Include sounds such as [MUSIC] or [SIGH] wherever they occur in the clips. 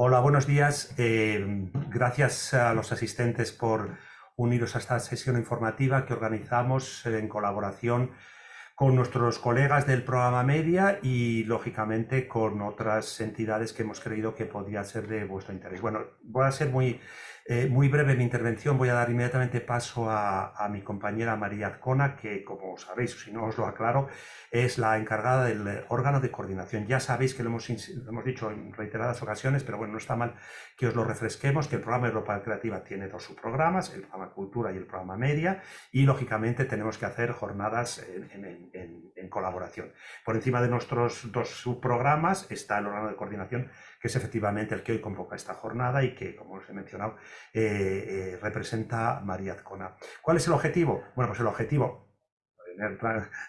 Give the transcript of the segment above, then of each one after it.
Hola, buenos días. Eh, gracias a los asistentes por uniros a esta sesión informativa que organizamos en colaboración con nuestros colegas del programa Media y, lógicamente, con otras entidades que hemos creído que podía ser de vuestro interés. Bueno, voy a ser muy eh, muy breve mi intervención, voy a dar inmediatamente paso a, mi compañera María Azcona, que como sabéis, si no os lo aclaro, es la encargada del órgano de coordinación. Ya sabéis que lo hemos, hemos dicho en reiteradas ocasiones, pero bueno, no está mal que os lo refresquemos, que el programa Europa Creativa tiene dos subprogramas, el programa Cultura y el programa Media, y lógicamente tenemos que hacer jornadas en colaboración. Por encima de nuestros dos subprogramas está el órgano de coordinación que es efectivamente el que hoy convoca esta jornada y que, como os he mencionado, eh, eh, representa María Azcona. ¿Cuál es el objetivo? Bueno, pues el objetivo,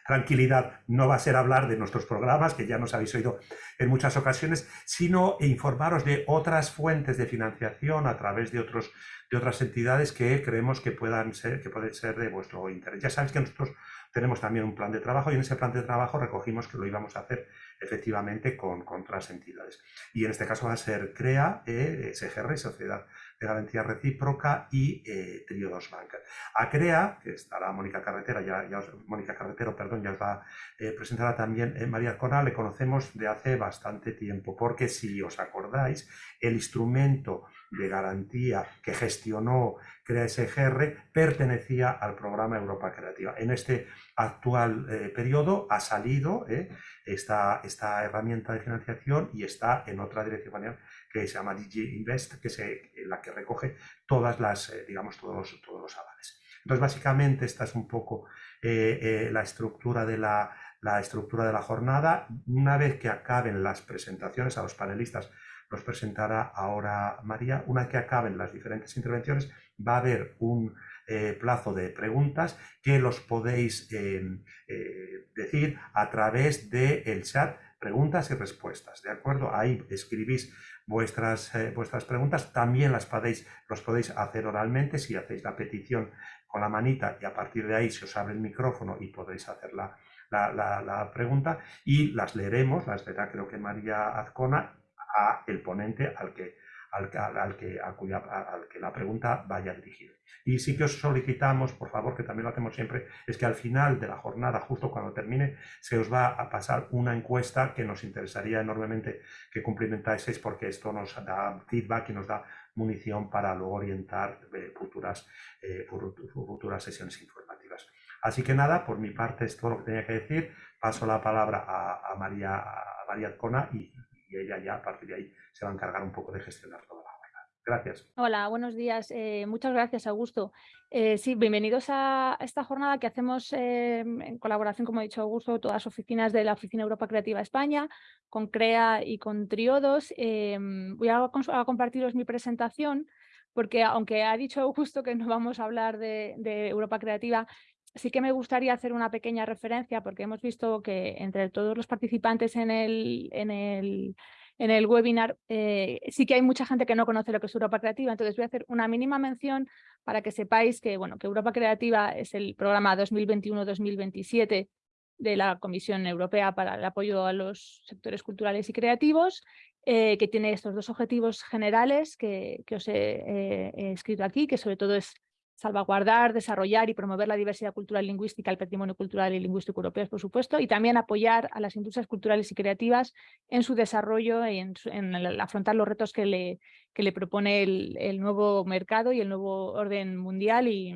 tranquilidad, no va a ser hablar de nuestros programas, que ya nos habéis oído en muchas ocasiones, sino informaros de otras fuentes de financiación a través de, otros, de otras entidades que creemos que puedan ser, que pueden ser de vuestro interés. Ya sabéis que nosotros tenemos también un plan de trabajo y en ese plan de trabajo recogimos que lo íbamos a hacer efectivamente con, otras entidades. Y en este caso va a ser CREA, eh, SGR, Sociedad de Garantía Recíproca y eh, Trio 2 Bank. A CREA, que estará Mónica Carretera, ya, Mónica Carretero, perdón, ya os va a eh, presentar también eh, María Cona, le conocemos de hace bastante tiempo, porque si os acordáis, el instrumento de garantía que gestionó CREA SGR pertenecía al programa Europa Creativa. En este actual eh, periodo ha salido eh, esta, esta, herramienta de financiación y está en otra dirección que se llama DG Invest, que es la que recoge todas las, eh, digamos, todos los, todos los avales. Entonces, básicamente, esta es un poco la, estructura de la, la estructura de la jornada. Una vez que acaben las presentaciones a los panelistas, los presentará ahora María. Una vez que acaben las diferentes intervenciones, va a haber un eh, plazo de preguntas que los podéis em, eh, decir a través del chat preguntas y respuestas, ¿de acuerdo? Ahí escribís vuestras, eh, vuestras preguntas, también las podéis, los podéis hacer oralmente si hacéis la petición con la manita y a partir de ahí se os abre el micrófono y podéis hacer la, la, pregunta y las leeremos, las leerá creo que María Azcona, a el ponente al que al, al, que, a cuya, al que la pregunta vaya dirigida. Y sí que os solicitamos, por favor, que también lo hacemos siempre, es que al final de la jornada, justo cuando termine, se os va a pasar una encuesta que nos interesaría enormemente que cumplimentáis porque esto nos da feedback y nos da munición para luego orientar eh, futuras, eh, futuras sesiones informativas. Así que nada, por mi parte es todo lo que tenía que decir. Paso la palabra a, María, a María y, y ella ya a partir de ahí se va a encargar un poco de gestionar toda la jornada. Gracias. Hola, buenos días. Eh, muchas gracias, Augusto. Eh, sí, bienvenidos a esta jornada que hacemos eh, en colaboración, como ha dicho Augusto, todas las oficinas de la Oficina Europa Creativa España, con CREA y con Triodos. voy a, compartiros mi presentación porque aunque ha dicho Augusto que no vamos a hablar de Europa Creativa, sí que me gustaría hacer una pequeña referencia porque hemos visto que entre todos los participantes en el, en el, en el webinar eh, sí que hay mucha gente que no conoce lo que es Europa Creativa, entonces voy a hacer una mínima mención para que sepáis que, bueno, que Europa Creativa es el programa 2021-2027 de la Comisión Europea para el apoyo a los sectores culturales y creativos, eh, que tiene estos dos objetivos generales que, os he, he escrito aquí, que sobre todo es salvaguardar, desarrollar y promover la diversidad cultural lingüística, el patrimonio cultural y lingüístico europeo, por supuesto, y también apoyar a las industrias culturales y creativas en su desarrollo y en, afrontar los retos que le, que le propone el, nuevo mercado y el nuevo orden mundial y,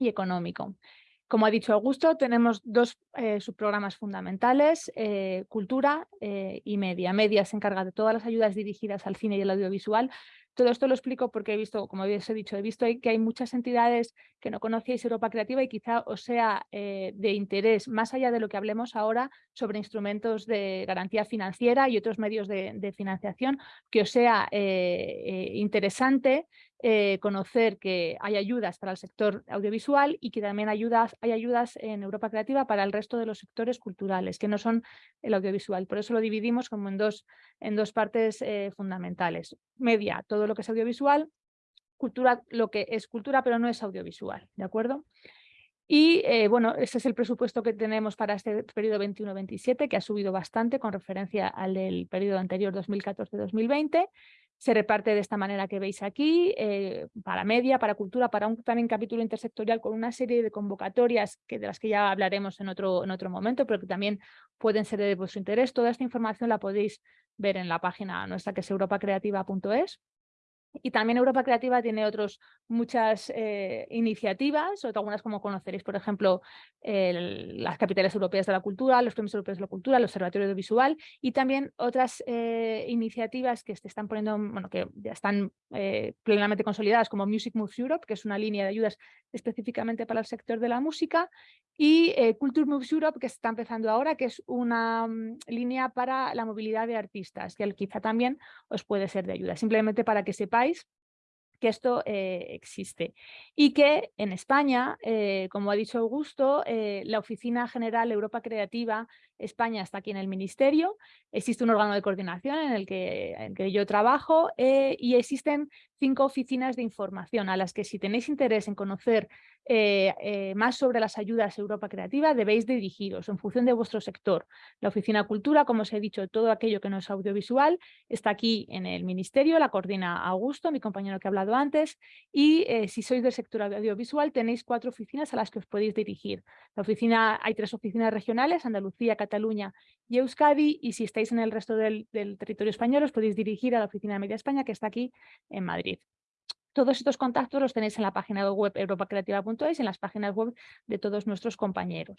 económico. Como ha dicho Augusto, tenemos dos eh, subprogramas fundamentales, eh, cultura eh, y media. Media se encarga de todas las ayudas dirigidas al cine y el audiovisual, todo esto lo explico porque he visto, como habéis dicho, he visto que hay muchas entidades que no conocéis Europa Creativa y quizá os sea eh, de interés, más allá de lo que hablemos ahora sobre instrumentos de garantía financiera y otros medios de, financiación, que os sea eh, eh, interesante eh, conocer que hay ayudas para el sector audiovisual y que también hay ayudas en Europa Creativa para el resto de los sectores culturales, que no son el audiovisual. Por eso lo dividimos como en dos, en dos partes eh, fundamentales. Media, todo lo que es audiovisual, cultura, lo que es cultura pero no es audiovisual, ¿de acuerdo? Y eh, bueno, ese es el presupuesto que tenemos para este periodo 21-27, que ha subido bastante con referencia al del periodo anterior 2014-2020. Se reparte de esta manera que veis aquí, eh, para media, para cultura, para un también capítulo intersectorial con una serie de convocatorias que, de las que ya hablaremos en otro, en otro momento, pero que también pueden ser de vuestro interés. Toda esta información la podéis ver en la página nuestra que es europacreativa.es. Y también Europa Creativa tiene otras muchas eh, iniciativas, algunas como conoceréis, por ejemplo, las capitales europeas de la cultura, los premios europeos de la cultura, el observatorio audiovisual y también otras eh, iniciativas que se están poniendo, bueno, que ya están eh, plenamente consolidadas como Music Moves Europe, que es una línea de ayudas específicamente para el sector de la música, y Culture Moves Europe, que está empezando ahora, que es una mm, línea para la movilidad de artistas, que quizá también os puede ser de ayuda, simplemente para que sepáis que esto eh, existe. Y que en España, eh, como ha dicho Augusto, eh, la Oficina General Europa Creativa España está aquí en el Ministerio, existe un órgano de coordinación en el que, yo trabajo y existen cinco oficinas de información a las que si tenéis interés en conocer eh, eh, más sobre las ayudas Europa Creativa debéis dirigiros en función de vuestro sector. La Oficina Cultura, como os he dicho, todo aquello que no es audiovisual está aquí en el Ministerio, la coordina Augusto, mi compañero que ha hablado antes, y eh, si sois del sector audiovisual tenéis cuatro oficinas a las que os podéis dirigir. La oficina, hay tres oficinas regionales, Andalucía, Cataluña y Euskadi, y si estáis en el resto del, territorio español os podéis dirigir a la Oficina de Media España que está aquí en Madrid. Todos estos contactos los tenéis en la página web europacreativa.es y en las páginas web de todos nuestros compañeros.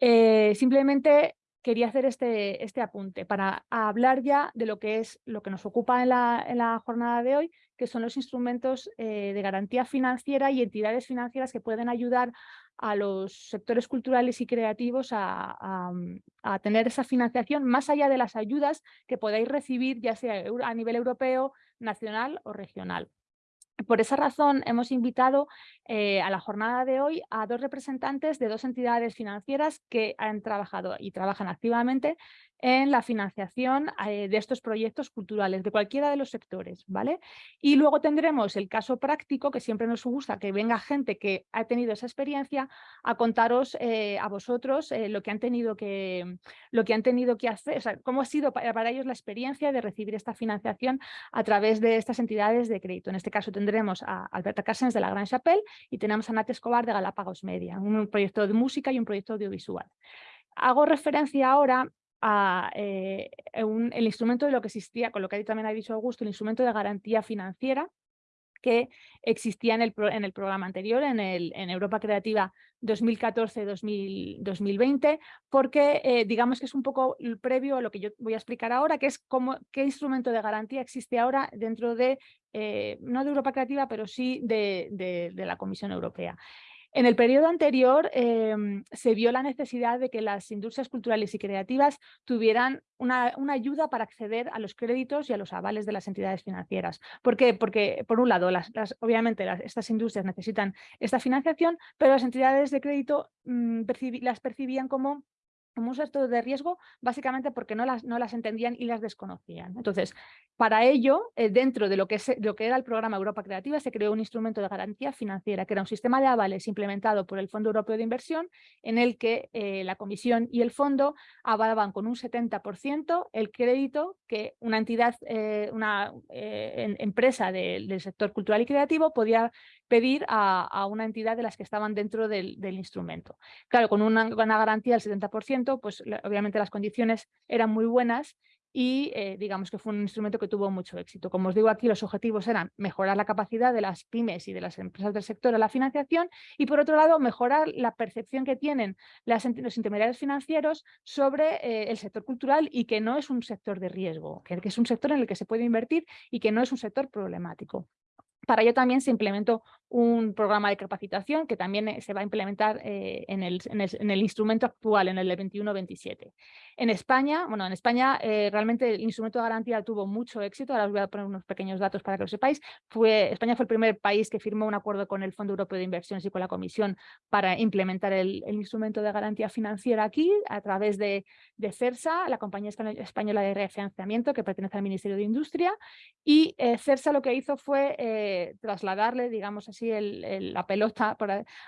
Eh, simplemente quería hacer este, este apunte para hablar ya de lo que es lo que nos ocupa en la, jornada de hoy, que son los instrumentos eh, de garantía financiera y entidades financieras que pueden ayudar a los sectores culturales y creativos a, a, tener esa financiación más allá de las ayudas que podáis recibir ya sea a nivel europeo, nacional o regional. Por esa razón hemos invitado eh, a la jornada de hoy a dos representantes de dos entidades financieras que han trabajado y trabajan activamente en la financiación eh, de estos proyectos culturales, de cualquiera de los sectores. ¿vale? Y luego tendremos el caso práctico, que siempre nos gusta que venga gente que ha tenido esa experiencia a contaros eh, a vosotros eh, lo, que han tenido que, lo que han tenido que hacer, o sea, cómo ha sido para, ellos la experiencia de recibir esta financiación a través de estas entidades de crédito. En este caso tendremos a Alberta Cassens de la Gran Chapelle y tenemos a Nat Escobar de Galápagos Media, un proyecto de música y un proyecto audiovisual. Hago referencia ahora a, eh, el instrumento de lo que existía, con lo que también ha dicho Augusto, el instrumento de garantía financiera que existía en el, en el programa anterior, en, el, en Europa Creativa 2014-2020, porque eh, digamos que es un poco el previo a lo que yo voy a explicar ahora, que es cómo, qué instrumento de garantía existe ahora dentro de, eh, no de Europa Creativa, pero sí de, de la Comisión Europea. En el periodo anterior em, se vio la necesidad de que las industrias culturales y creativas tuvieran una, ayuda para acceder a los créditos y a los avales de las entidades financieras. ¿Por qué? Porque, por un lado, las, obviamente estas industrias necesitan esta financiación, pero las entidades de crédito mm, las percibían como como un de riesgo básicamente porque no las, no las entendían y las desconocían. Entonces, para ello, eh, dentro de lo que, lo que era el programa Europa Creativa, se creó un instrumento de garantía financiera, que era un sistema de avales implementado por el Fondo Europeo de Inversión, en el que eh, la Comisión y el Fondo avalaban con un 70% el crédito que una entidad, eh, una empresa del sector cultural y creativo podía pedir a, una entidad de las que estaban dentro del, instrumento. Claro, con una, garantía del 70%, pues obviamente las condiciones eran muy buenas y eh, digamos que fue un instrumento que tuvo mucho éxito. Como os digo aquí, los objetivos eran mejorar la capacidad de las pymes y de las empresas del sector a la financiación y por otro lado mejorar la percepción que tienen las, los intermediarios financieros sobre eh, el sector cultural y que no es un sector de riesgo, que es un sector en el que se puede invertir y que no es un sector problemático. Para ello también se implementó un programa de capacitación que también eh, se va a implementar eh, en, el, en, el, instrumento actual, en el 21-27. En España, bueno, en España eh, realmente el instrumento de garantía tuvo mucho éxito, ahora os voy a poner unos pequeños datos para que lo sepáis. España fue el primer país que firmó un acuerdo con el Fondo Europeo de Inversiones y con la Comisión para implementar el, instrumento de garantía financiera aquí a través de, CERSA, la compañía española de refinanciamiento que pertenece al Ministerio de Industria, y CERSA lo que hizo fue trasladarle, digamos así, la pelota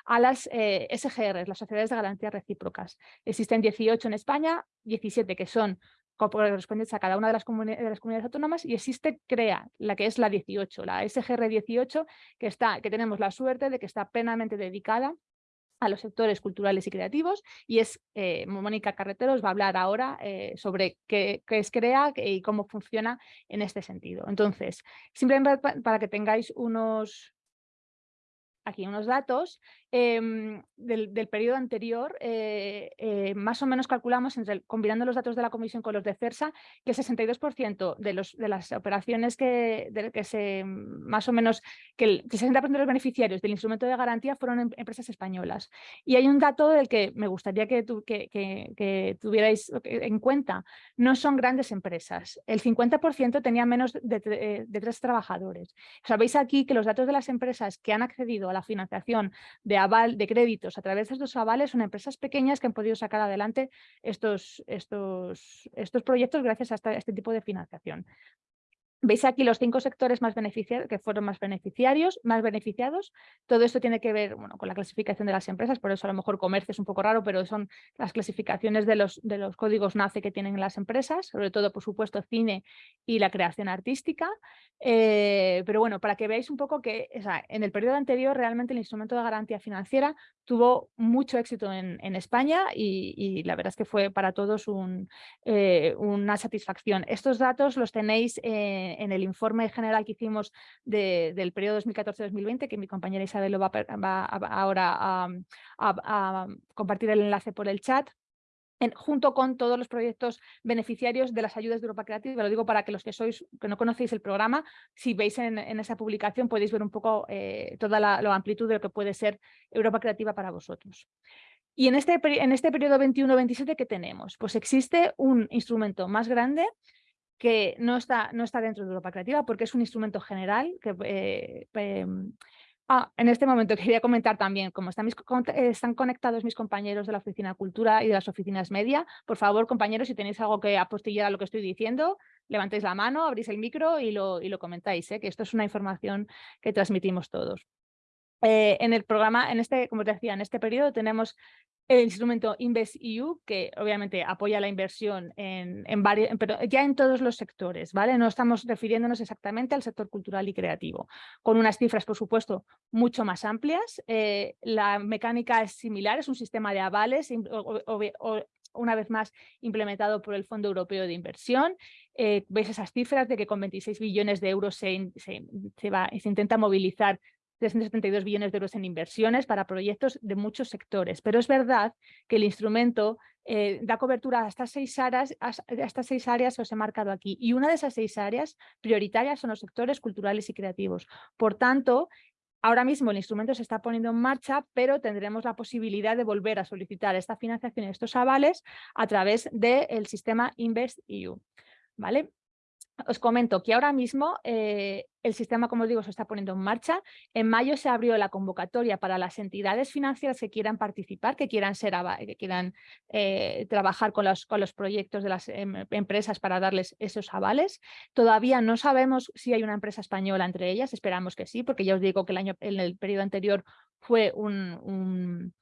a las eh, SGR, las sociedades de garantía recíprocas. Existen 18 en España, 17 que son correspondientes a cada una de las, las, comunidades autónomas y existe CREA, la que es la 18, la SGR 18, que, está, que tenemos la suerte de que está plenamente dedicada a los sectores culturales y creativos y es eh, Mónica Carreteros va a hablar ahora eh, sobre qué, es CREA y cómo funciona en este sentido. Entonces, simplemente para que tengáis unos, aquí unos datos, Em, del, periodo anterior, eh, eh, más o menos calculamos, combinando los datos de la Comisión con los de CERSA, que el 62% de, los, de las operaciones que, que se, más o menos, que el, 60% de los beneficiarios del instrumento de garantía fueron em, empresas españolas. Y hay un dato del que me gustaría que, que, tuvierais en cuenta. No son grandes empresas. El 50% tenía menos de, de tres trabajadores. Sabéis aquí que los datos de las empresas que han accedido a financiación de aval de créditos a través de estos avales son empresas pequeñas que han podido sacar adelante estos, estos, estos proyectos gracias a este tipo de financiación. Veis aquí los cinco sectores más beneficiarios, que fueron más beneficiarios, más beneficiados. Todo esto tiene que ver bueno, con la clasificación de las empresas, por eso a lo mejor comercio es un poco raro, pero son las clasificaciones de los, de los códigos NACE que tienen las empresas, sobre todo, por supuesto, cine y la creación artística. Eh, pero bueno, para que veáis un poco que en el periodo anterior realmente el instrumento de garantía financiera tuvo mucho éxito en, en España y, la verdad es que fue para todos eh, una satisfacción. Estos datos los tenéis en en el informe general que hicimos del periodo 2014-2020, que mi compañera Isabel lo va, ahora a, compartir el enlace por el chat, junto con todos los proyectos beneficiarios de las ayudas de Europa Creativa. Lo digo para que los que sois que no conocéis el programa, si veis en, esa publicación podéis ver un poco eh, toda la, amplitud de lo que puede ser Europa Creativa para vosotros. Y en este, en este periodo 21-27, ¿qué tenemos? Pues existe un instrumento más grande que no está, no está dentro de Europa Creativa porque es un instrumento general que eh, em, Ah, en este momento [LAUGHS] quería comentar también, como están, están, conectados mis compañeros de la Oficina Cultura y de las oficinas media, por favor, compañeros, si tenéis algo que apostillar a lo que estoy diciendo, levantéis la mano, abrís el micro y lo, y lo comentáis, ¿eh? que esto es una información que transmitimos todos. Eh, en el programa, en este, como te decía, en este periodo tenemos el instrumento InvestEU, que obviamente apoya la inversión en, en varios, pero ya en todos los sectores, ¿vale? No estamos refiriéndonos exactamente al sector cultural y creativo, con unas cifras, por supuesto, mucho más amplias. Eh, la mecánica es similar, es un sistema de avales, una vez más implementado por el Fondo Europeo de Inversión. Eh, veis esas cifras de que con 26 billones de euros se, se, va, se intenta movilizar 372 billones de euros en inversiones para proyectos de muchos sectores. Pero es verdad que el instrumento eh, da cobertura a estas, seis áreas, estas seis áreas os he marcado aquí. Y una de esas seis áreas prioritarias son los sectores culturales y creativos. Por tanto, Ahora mismo el instrumento se está poniendo en marcha, pero tendremos la posibilidad de volver a solicitar esta financiación y estos avales a través del sistema InvestEU. ¿vale? Os comento que ahora mismo eh, el sistema, como os digo, se está poniendo en marcha. En mayo se abrió la convocatoria para las entidades financieras que quieran participar, que quieran, ser, que quieran eh, trabajar con los, con los proyectos de las em, empresas para darles esos avales. Todavía no sabemos si hay una empresa española entre ellas, esperamos que sí, porque ya os digo que el año, en el periodo anterior fue un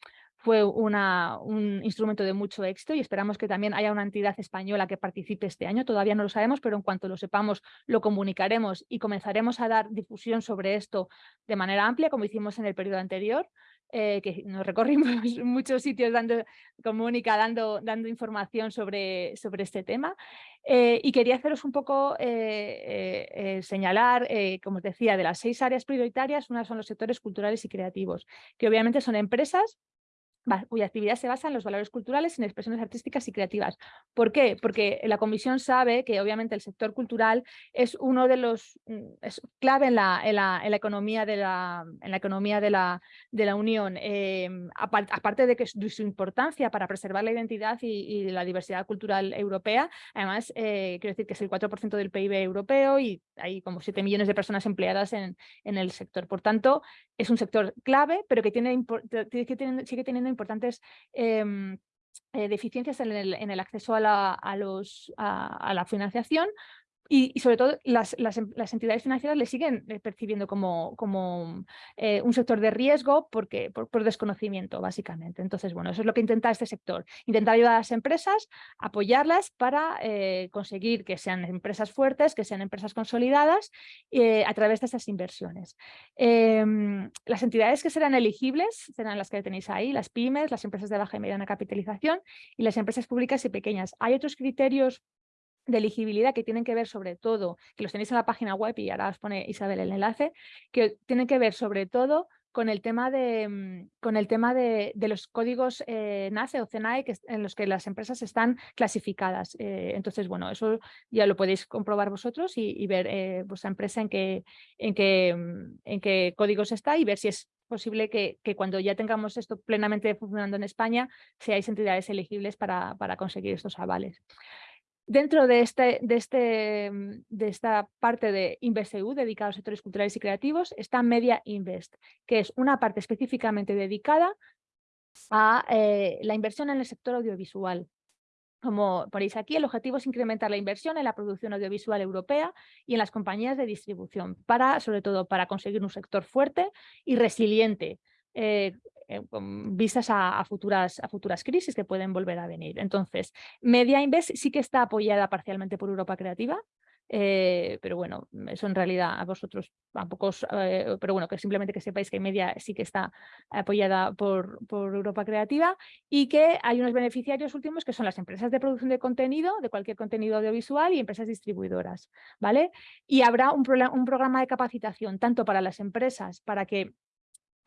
fue una, un instrumento de mucho éxito y esperamos que también haya una entidad española que participe este año. Todavía no lo sabemos, pero en cuanto lo sepamos lo comunicaremos y comenzaremos a dar difusión sobre esto de manera amplia, como hicimos en el periodo anterior. Eh, que nos recorrimos [LAUGHS] muchos sitios dando, comunica, dando, dando información sobre, sobre este tema. Eh, y quería haceros un poco eh, señalar, como os decía, de las seis áreas prioritarias, una son los sectores culturales y creativos, que obviamente son empresas cuya actividad se basa en los valores culturales, en expresiones artísticas y creativas. ¿Por qué? Porque la Comisión sabe que obviamente el sector cultural es uno de los mm, es clave en la, en la, en la, economía de la, en la economía de la, de la Unión, em, aparte de que su importancia para preservar la identidad y, la diversidad cultural europea, además eh, quiero decir que es el 4% del PIB europeo y hay como 7 millones de personas empleadas en, en el sector. Por tanto, es un sector clave, pero que, tiene, que sigue teniendo importantes em, eh, deficiencias en el, en el, acceso a la, a los, a, la financiación, y, sobre todo las, em, las, entidades financieras le siguen eh, percibiendo como, como eh, un sector de riesgo porque, por, desconocimiento, básicamente. Entonces, bueno, eso es lo que intenta este sector. Intentar ayudar a las empresas, apoyarlas para eh, conseguir que sean empresas fuertes, que sean empresas consolidadas a través de estas inversiones. Em, las entidades que serán elegibles serán las que tenéis ahí, las pymes, las empresas de baja y mediana capitalización y las empresas públicas y pequeñas. Hay otros criterios de elegibilidad que tienen que ver sobre todo, que los tenéis en la página web y ahora os pone Isabel el enlace, que tienen que ver sobre todo con el tema de, mm, con el tema de, los códigos eh, NACE o CENAE que, en los que las empresas están clasificadas. Eh, entonces, bueno, eso ya lo podéis comprobar vosotros y, ver eh, vuestra empresa en qué, en, qué, mm, en qué códigos está y ver si es posible que, que, cuando ya tengamos esto plenamente funcionando en España, seáis entidades elegibles para, para conseguir estos avales. Dentro de, este, de, este, mm, de esta parte de InvestEU, dedicada a sectores culturales y creativos, está Media Invest, que es una parte específicamente dedicada a eh, la inversión en el sector audiovisual. Como ponéis aquí, el objetivo es incrementar la inversión en la producción audiovisual europea y en las compañías de distribución, para, sobre todo para conseguir un sector fuerte y resiliente, eh, eh, vistas a, futuras, a futuras crisis que pueden volver a venir. Entonces, Media Invest sí que está apoyada parcialmente por Europa Creativa, eh, pero bueno, eso en realidad a vosotros tampoco, eh, pero bueno, que simplemente que sepáis que Media sí que está apoyada por, por, Europa Creativa y que hay unos beneficiarios últimos que son las empresas de producción de contenido, de cualquier contenido audiovisual y empresas distribuidoras, ¿vale? Y habrá un, un programa de capacitación tanto para las empresas para que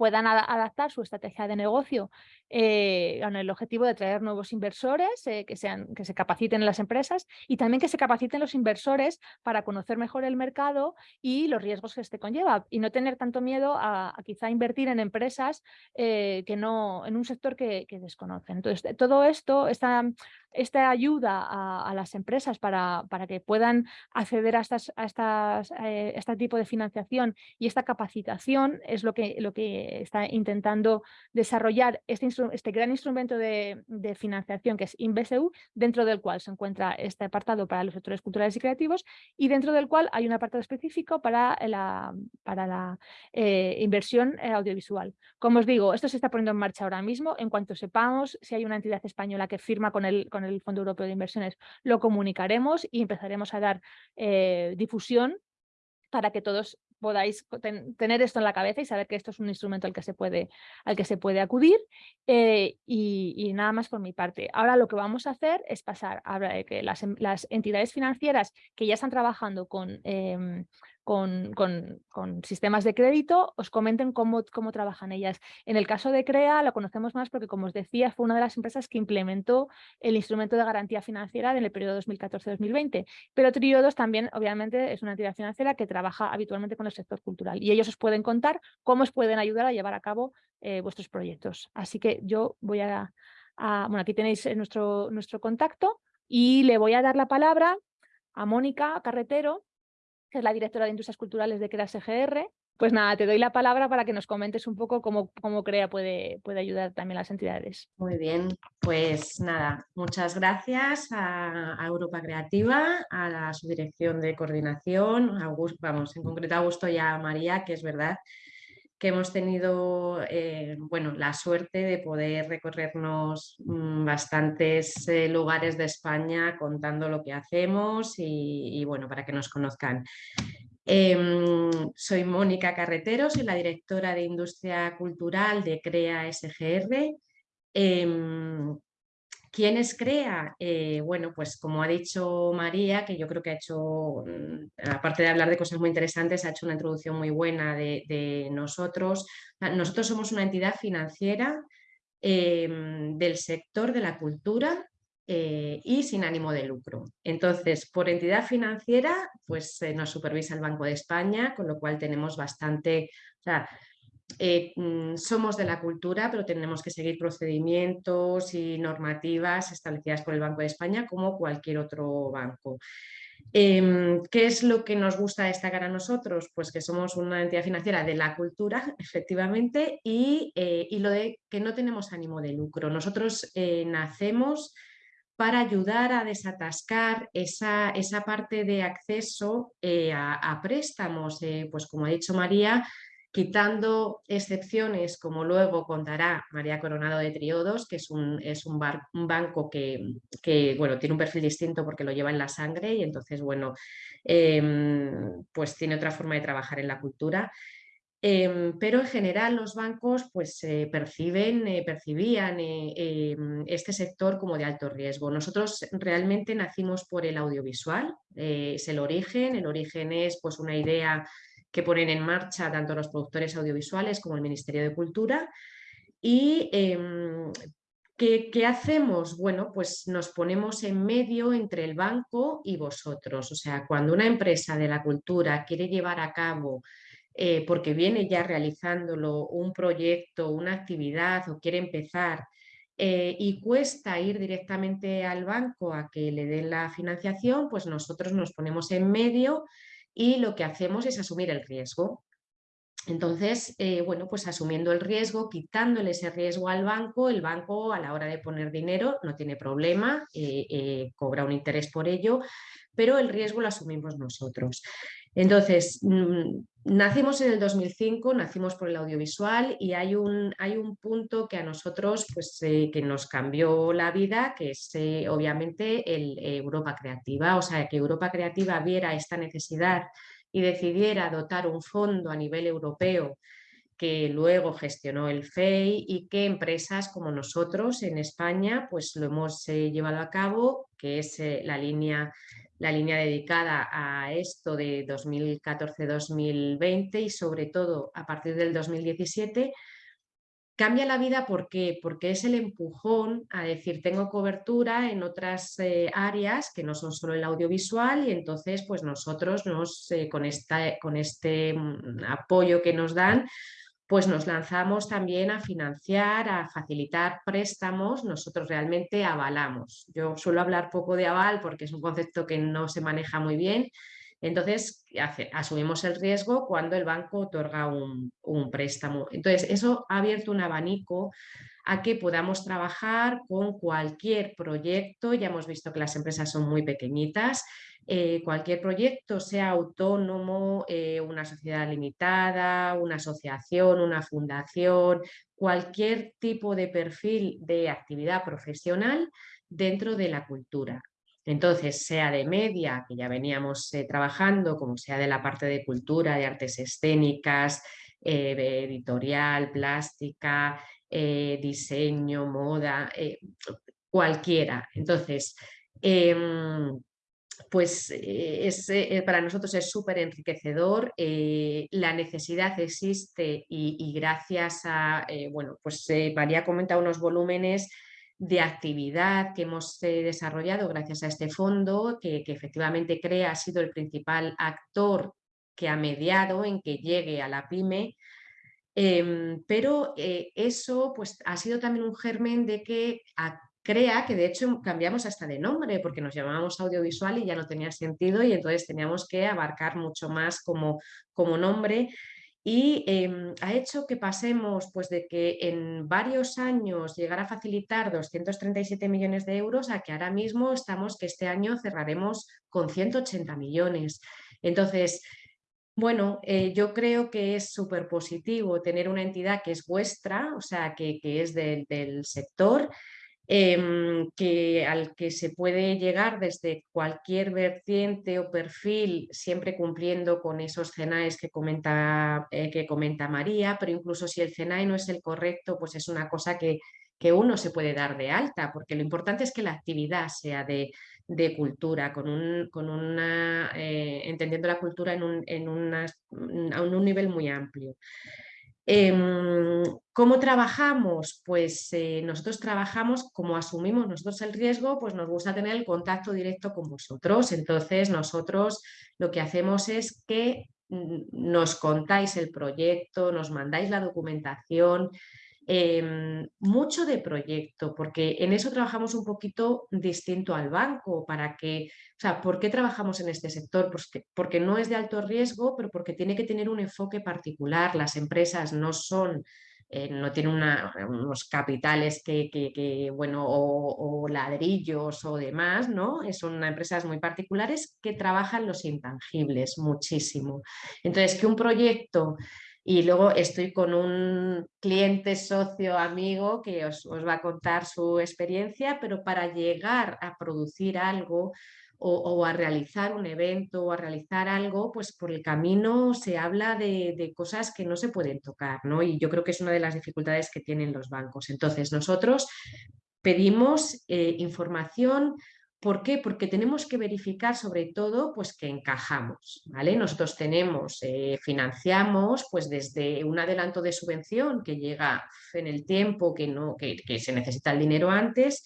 puedan adaptar su estrategia de negocio eh, con el objetivo de traer nuevos inversores eh, que, sean, que se capaciten en las empresas y también que se capaciten los inversores para conocer mejor el mercado y los riesgos que este conlleva y no tener tanto miedo a, quizá invertir en empresas eh, que no, en un sector que, que, desconocen. Entonces, todo esto, esta, esta ayuda a, las empresas para, para, que puedan acceder a, estas, a estas, este tipo de financiación y esta capacitación es lo que, lo que está intentando desarrollar este, este gran instrumento de, financiación que es InvestEU, dentro del cual se encuentra este apartado para los sectores culturales y creativos y dentro del cual hay un apartado específico para la, para la eh, inversión eh, audiovisual. Como os digo, esto se está poniendo en marcha ahora mismo. En cuanto sepamos si hay una entidad española que firma con el, con el Fondo Europeo de Inversiones, lo comunicaremos y empezaremos a dar eh, difusión para que todos podáis tener esto en la cabeza y saber que esto es un instrumento al que se puede, al que se puede acudir eh, y, nada más por mi parte. Ahora lo que vamos a hacer es pasar a que las, las entidades financieras que ya están trabajando con em, con, sistemas de crédito, os comenten cómo, cómo trabajan ellas. En el caso de CREA lo conocemos más porque, como os decía, fue una de las empresas que implementó el instrumento de garantía financiera en el periodo 2014-2020. Pero Triodos también, obviamente, es una entidad financiera que trabaja habitualmente con el sector cultural y ellos os pueden contar cómo os pueden ayudar a llevar a cabo eh, vuestros proyectos. Así que yo voy a, a, Bueno, aquí tenéis nuestro, nuestro contacto y le voy a dar la palabra a Mónica Carretero, que es la directora de Industrias Culturales de CREA SGR. Pues nada, te doy la palabra para que nos comentes un poco cómo, cómo CREA puede, puede ayudar también a las entidades. Muy bien, pues nada, muchas gracias a, Europa Creativa, a la subdirección de coordinación, a vamos, en concreto a Augusto y a María, que es verdad que hemos tenido eh, bueno, la suerte de poder recorrernos mm, bastantes eh, lugares de España contando lo que hacemos y, bueno, para que nos conozcan. Em, soy Mónica Carretero, soy la directora de Industria Cultural de CREA SGR. Em, ¿Quién es CREA? Eh, bueno, pues como ha dicho María, que yo creo que ha hecho, mm, aparte de hablar de cosas muy interesantes, ha hecho una introducción muy buena de, nosotros. Nosotros somos una entidad financiera em, del sector de la cultura eh, y sin ánimo de lucro. Entonces, por entidad financiera, pues nos supervisa el Banco de España, con lo cual tenemos bastante... Eh, mm, somos de la cultura, pero tenemos que seguir procedimientos y normativas establecidas por el Banco de España como cualquier otro banco. Em, ¿Qué es lo que nos gusta destacar a nosotros? Pues que somos una entidad financiera de la cultura, [LAUGHS] efectivamente, y, eh, y lo de que no tenemos ánimo de lucro. Nosotros eh, nacemos para ayudar a desatascar esa, esa parte de acceso eh, a, préstamos, pues como ha dicho María, quitando excepciones como luego contará María Coronado de Triodos, que es un, es un, banco que, bueno, tiene un perfil distinto porque lo lleva en la sangre y entonces bueno, em, pues tiene otra forma de trabajar en la cultura. Em, pero en general los bancos pues, perciben, eh, percibían eh, em, este sector como de alto riesgo. Nosotros realmente nacimos por el audiovisual, eh, es el origen, el origen es pues, una idea que ponen en marcha tanto los productores audiovisuales como el Ministerio de Cultura y em, ¿Qué, ¿Qué, hacemos? Bueno, pues nos ponemos en medio entre el banco y vosotros. O sea, cuando una empresa de la cultura quiere llevar a cabo eh, porque viene ya realizándolo un proyecto, una actividad o quiere empezar eh, y cuesta ir directamente al banco a que le den la financiación, pues nosotros nos ponemos en medio y lo que hacemos es asumir el riesgo. Entonces, eh, bueno, pues asumiendo el riesgo, quitándole ese riesgo al banco, el banco a la hora de poner dinero no tiene problema, cobra un interés por ello, pero el riesgo lo asumimos nosotros. Entonces, mm, nacimos en el 2005, nacimos por el audiovisual y hay un, hay un punto que a nosotros pues, eh, que nos cambió la vida, que es eh, obviamente el Europa Creativa, o sea, que Europa Creativa viera esta necesidad y decidiera dotar un fondo a nivel europeo que luego gestionó el FEI y que empresas como nosotros en España pues lo hemos eh, llevado a cabo, que es la línea la línea dedicada a esto de 2014-2020 y sobre todo a partir del 2017, cambia la vida ¿por porque es el empujón a decir tengo cobertura en otras eh, áreas que no son solo el audiovisual y entonces pues nosotros nos, eh, con, esta, con este mm, apoyo que nos dan pues nos lanzamos también a financiar, a facilitar préstamos, nosotros realmente avalamos. Yo suelo hablar poco de aval porque es un concepto que no se maneja muy bien, entonces asumimos el riesgo cuando el banco otorga un, un préstamo. Entonces eso ha abierto un abanico a que podamos trabajar con cualquier proyecto, ya hemos visto que las empresas son muy pequeñitas, eh, cualquier proyecto, sea autónomo, eh, una sociedad limitada, una asociación, una fundación, cualquier tipo de perfil de actividad profesional dentro de la cultura. Entonces, sea de media, que ya veníamos eh, trabajando, como sea de la parte de cultura, de artes escénicas, editorial, plástica, diseño, moda, cualquiera. Entonces, em, pues eh, es, eh, para nosotros es súper enriquecedor, eh, la necesidad existe y, gracias a, bueno, pues María ha comentado unos volúmenes de actividad que hemos desarrollado gracias a este fondo, que, efectivamente CREA ha sido el principal actor que ha mediado en que llegue a la PYME, em, pero eso pues, ha sido también un germen de que crea que de hecho cambiamos hasta de nombre porque nos llamábamos audiovisual y ya no tenía sentido y entonces teníamos que abarcar mucho más como, como nombre y em, ha hecho que pasemos pues, de que en varios años llegar a facilitar 237 millones de euros a que ahora mismo estamos que este año cerraremos con 180 millones. Entonces, bueno, eh, yo creo que es súper positivo tener una entidad que es vuestra, o sea, que, es del sector, Em, que, al que se puede llegar desde cualquier vertiente o perfil, siempre cumpliendo con esos CENAES que comenta, eh, que comenta María, pero incluso si el CENAE no es el correcto, pues es una cosa que, que uno se puede dar de alta, porque lo importante es que la actividad sea de, de cultura, con, un, con una, eh, entendiendo la cultura en un, en a un nivel muy amplio. Em, ¿Cómo trabajamos? Pues eh, nosotros trabajamos como asumimos nosotros el riesgo, pues nos gusta tener el contacto directo con vosotros. Entonces nosotros lo que hacemos es que nos contáis el proyecto, nos mandáis la documentación, Em, mucho de proyecto, porque en eso trabajamos un poquito distinto al banco, para que, o sea, ¿por qué trabajamos en este sector? Pues porque no es de alto riesgo, pero porque tiene que tener un enfoque particular, las empresas no son eh, no tiene unos capitales que, bueno, o, ladrillos o demás, ¿no? Son empresas muy particulares que trabajan los intangibles muchísimo. Entonces, que un proyecto y luego estoy con un cliente, socio, amigo que os, va a contar su experiencia, pero para llegar a producir algo o, a realizar un evento o a realizar algo, pues por el camino se habla de, cosas que no se pueden tocar, ¿no? Y yo creo que es una de las dificultades que tienen los bancos. Entonces nosotros pedimos eh, información ¿Por qué? Porque tenemos que verificar sobre todo pues, que encajamos. ¿vale? Nosotros tenemos, eh, financiamos pues, desde un adelanto de subvención que llega en el tiempo que, no, que, se necesita el dinero antes,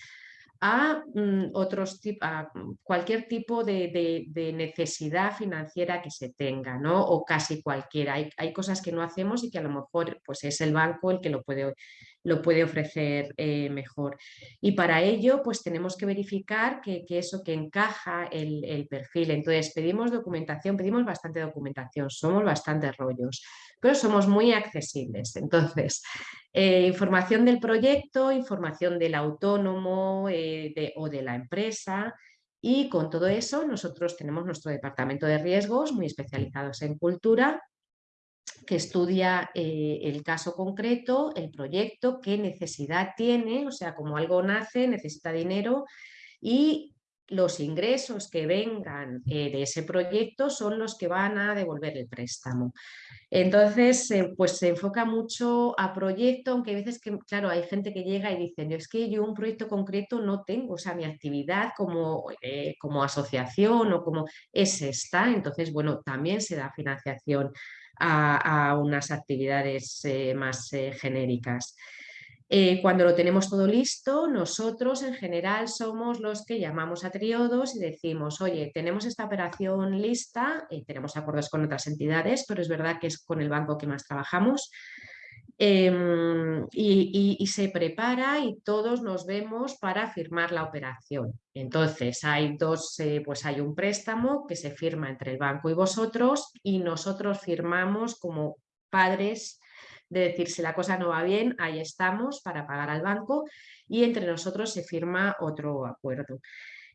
a, mm, otros a cualquier tipo de, necesidad financiera que se tenga, ¿no? o casi cualquiera. Hay, hay, cosas que no hacemos y que a lo mejor pues, es el banco el que lo puede lo puede ofrecer eh, mejor. Y para ello, pues tenemos que verificar que, eso que encaja el, perfil. Entonces, pedimos documentación, pedimos bastante documentación, somos bastantes rollos, pero somos muy accesibles. Entonces, eh, información del proyecto, información del autónomo eh, o de la empresa, y con todo eso nosotros tenemos nuestro departamento de riesgos muy especializados en cultura que estudia eh, el caso concreto, el proyecto, qué necesidad tiene, o sea, como algo nace, necesita dinero y los ingresos que vengan eh, de ese proyecto son los que van a devolver el préstamo. Entonces, eh, pues se enfoca mucho a proyecto, aunque hay veces que, claro, hay gente que llega y dice, es que yo un proyecto concreto no tengo, o sea, mi actividad como, como asociación o como es esta, entonces, bueno, también se da financiación a, unas actividades eh, más eh, genéricas. Eh, cuando lo tenemos todo listo, nosotros en general somos los que llamamos a triodos y decimos, oye, tenemos esta operación lista, tenemos acuerdos con otras entidades, pero es verdad que es con el banco que más trabajamos, Em, y, se prepara y todos nos vemos para firmar la operación. Entonces hay dos, eh, pues hay un préstamo que se firma entre el banco y vosotros y nosotros firmamos como padres de decir si la cosa no va bien, ahí estamos para pagar al banco y entre nosotros se firma otro acuerdo.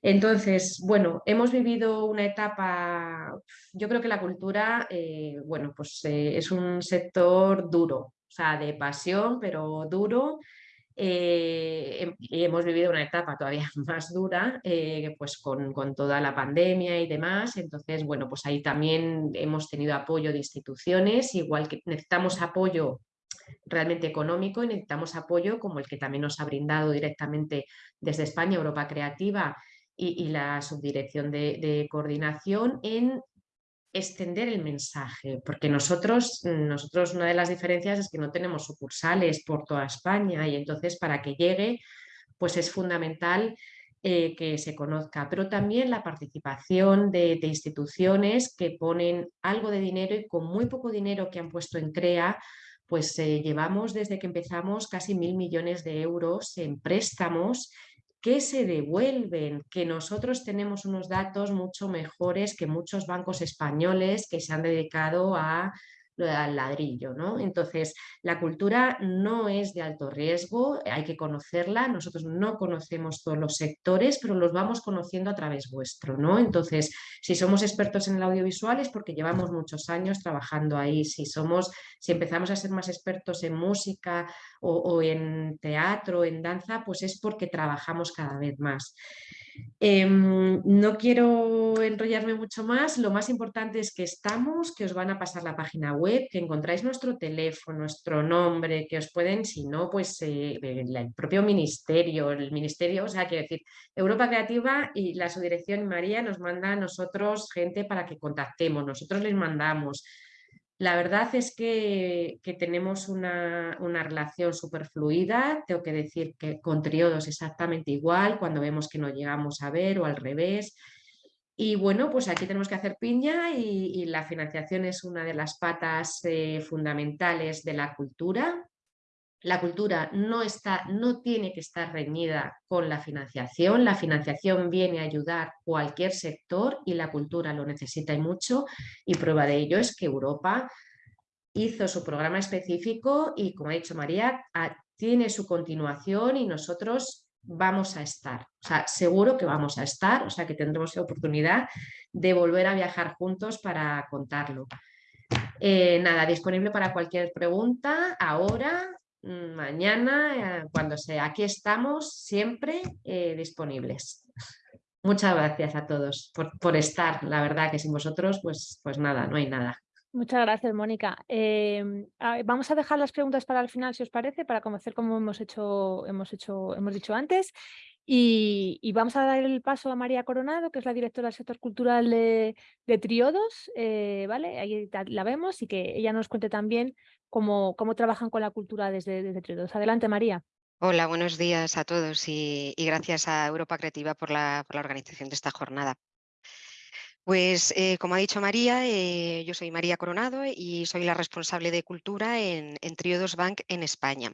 Entonces, bueno, hemos vivido una etapa, yo creo que la cultura, eh, bueno, pues eh, es un sector duro, o sea, de pasión, pero duro. Eh, y hemos vivido una etapa todavía [LAUGHS] más dura, eh, pues con, toda la pandemia y demás. Entonces, bueno, pues ahí también hemos tenido apoyo de instituciones, igual que necesitamos apoyo realmente económico y necesitamos apoyo como el que también nos ha brindado directamente desde España, Europa Creativa y, la Subdirección de Coordinación en extender el mensaje, porque nosotros, nosotros una de las diferencias es que no tenemos sucursales por toda España y entonces para que llegue pues es fundamental eh, que se conozca, pero también la participación de, instituciones que ponen algo de dinero y con muy poco dinero que han puesto en CREA, pues eh, llevamos desde que empezamos casi mil millones de euros en préstamos que se devuelven, que nosotros tenemos unos datos mucho mejores que muchos bancos españoles que se han dedicado a al ladrillo. ¿no? Entonces, la cultura no es de alto riesgo, hay que conocerla, nosotros no conocemos todos los sectores, pero los vamos conociendo a través vuestro. ¿no? Entonces, si somos expertos en el audiovisual es porque llevamos muchos años trabajando ahí, si, somos, si empezamos a ser más expertos en música o, o en teatro, en danza, pues es porque trabajamos cada vez más. Em, no quiero enrollarme mucho más, lo más importante es que estamos, que os van a pasar la página web, que encontráis nuestro teléfono, nuestro nombre, que os pueden, si no, pues eh, el propio ministerio, el ministerio, o sea, quiero decir, Europa Creativa y la subdirección María nos manda a nosotros gente para que contactemos, nosotros les mandamos, la verdad es que, tenemos una, relación súper fluida, tengo que decir que con triodos exactamente igual, cuando vemos que no llegamos a ver o al revés. Y bueno, pues aquí tenemos que hacer piña y, la financiación es una de las patas eh, fundamentales de la cultura la cultura no, está, no tiene que estar reñida con la financiación. La financiación viene a ayudar cualquier sector y la cultura lo necesita y mucho. Y prueba de ello es que Europa hizo su programa específico y, como ha dicho María, tiene su continuación y nosotros vamos a estar. O sea, seguro que vamos a estar, o sea, que tendremos la oportunidad de volver a viajar juntos para contarlo. Eh, nada, disponible para cualquier pregunta, ahora, mañana, eh, cuando sea. Aquí estamos siempre eh, disponibles. Muchas gracias a todos por, por, estar. La verdad que sin vosotros, pues, pues nada, no hay nada. Muchas gracias, Mónica. Em, vamos a dejar las preguntas para el final, si os parece, para conocer cómo hemos hecho, hemos hecho, hemos dicho antes. Y, vamos a dar el paso a María Coronado, que es la directora del sector cultural de, Triodos, eh, ¿vale? Ahí la vemos y que ella nos cuente también cómo, trabajan con la cultura desde, desde Triodos. Adelante, María. Hola, buenos días a todos y, gracias a Europa Creativa por la, organización de esta jornada. Pues eh, como ha dicho María, eh, yo soy María Coronado y soy la responsable de cultura en, Triodos Bank en España.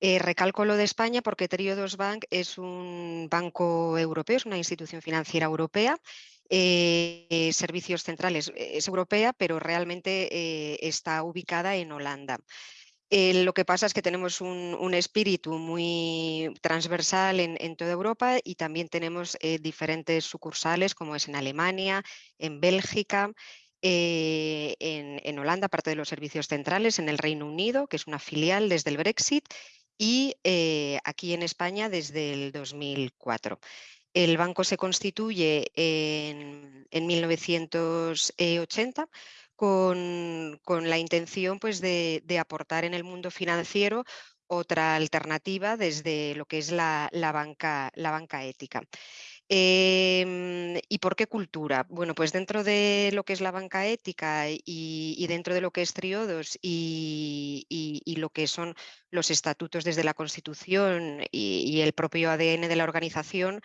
Eh, recalco lo de España porque Triodos Bank es un banco europeo, es una institución financiera europea. Servicios centrales es europea, pero realmente está ubicada en Holanda. Eh, lo que pasa es que tenemos un, espíritu muy transversal en, toda Europa y también tenemos eh, diferentes sucursales como es en Alemania, en Bélgica, eh, en, Holanda, parte de los servicios centrales, en el Reino Unido, que es una filial desde el Brexit, y aquí en España desde el 2004. El banco se constituye en, en 1980 con, la intención pues, de, aportar en el mundo financiero otra alternativa desde lo que es la, banca, la banca ética. Em, ¿Y por qué cultura? Bueno, pues dentro de lo que es la banca ética y, dentro de lo que es Triodos y, lo que son los estatutos desde la Constitución y, el propio ADN de la organización,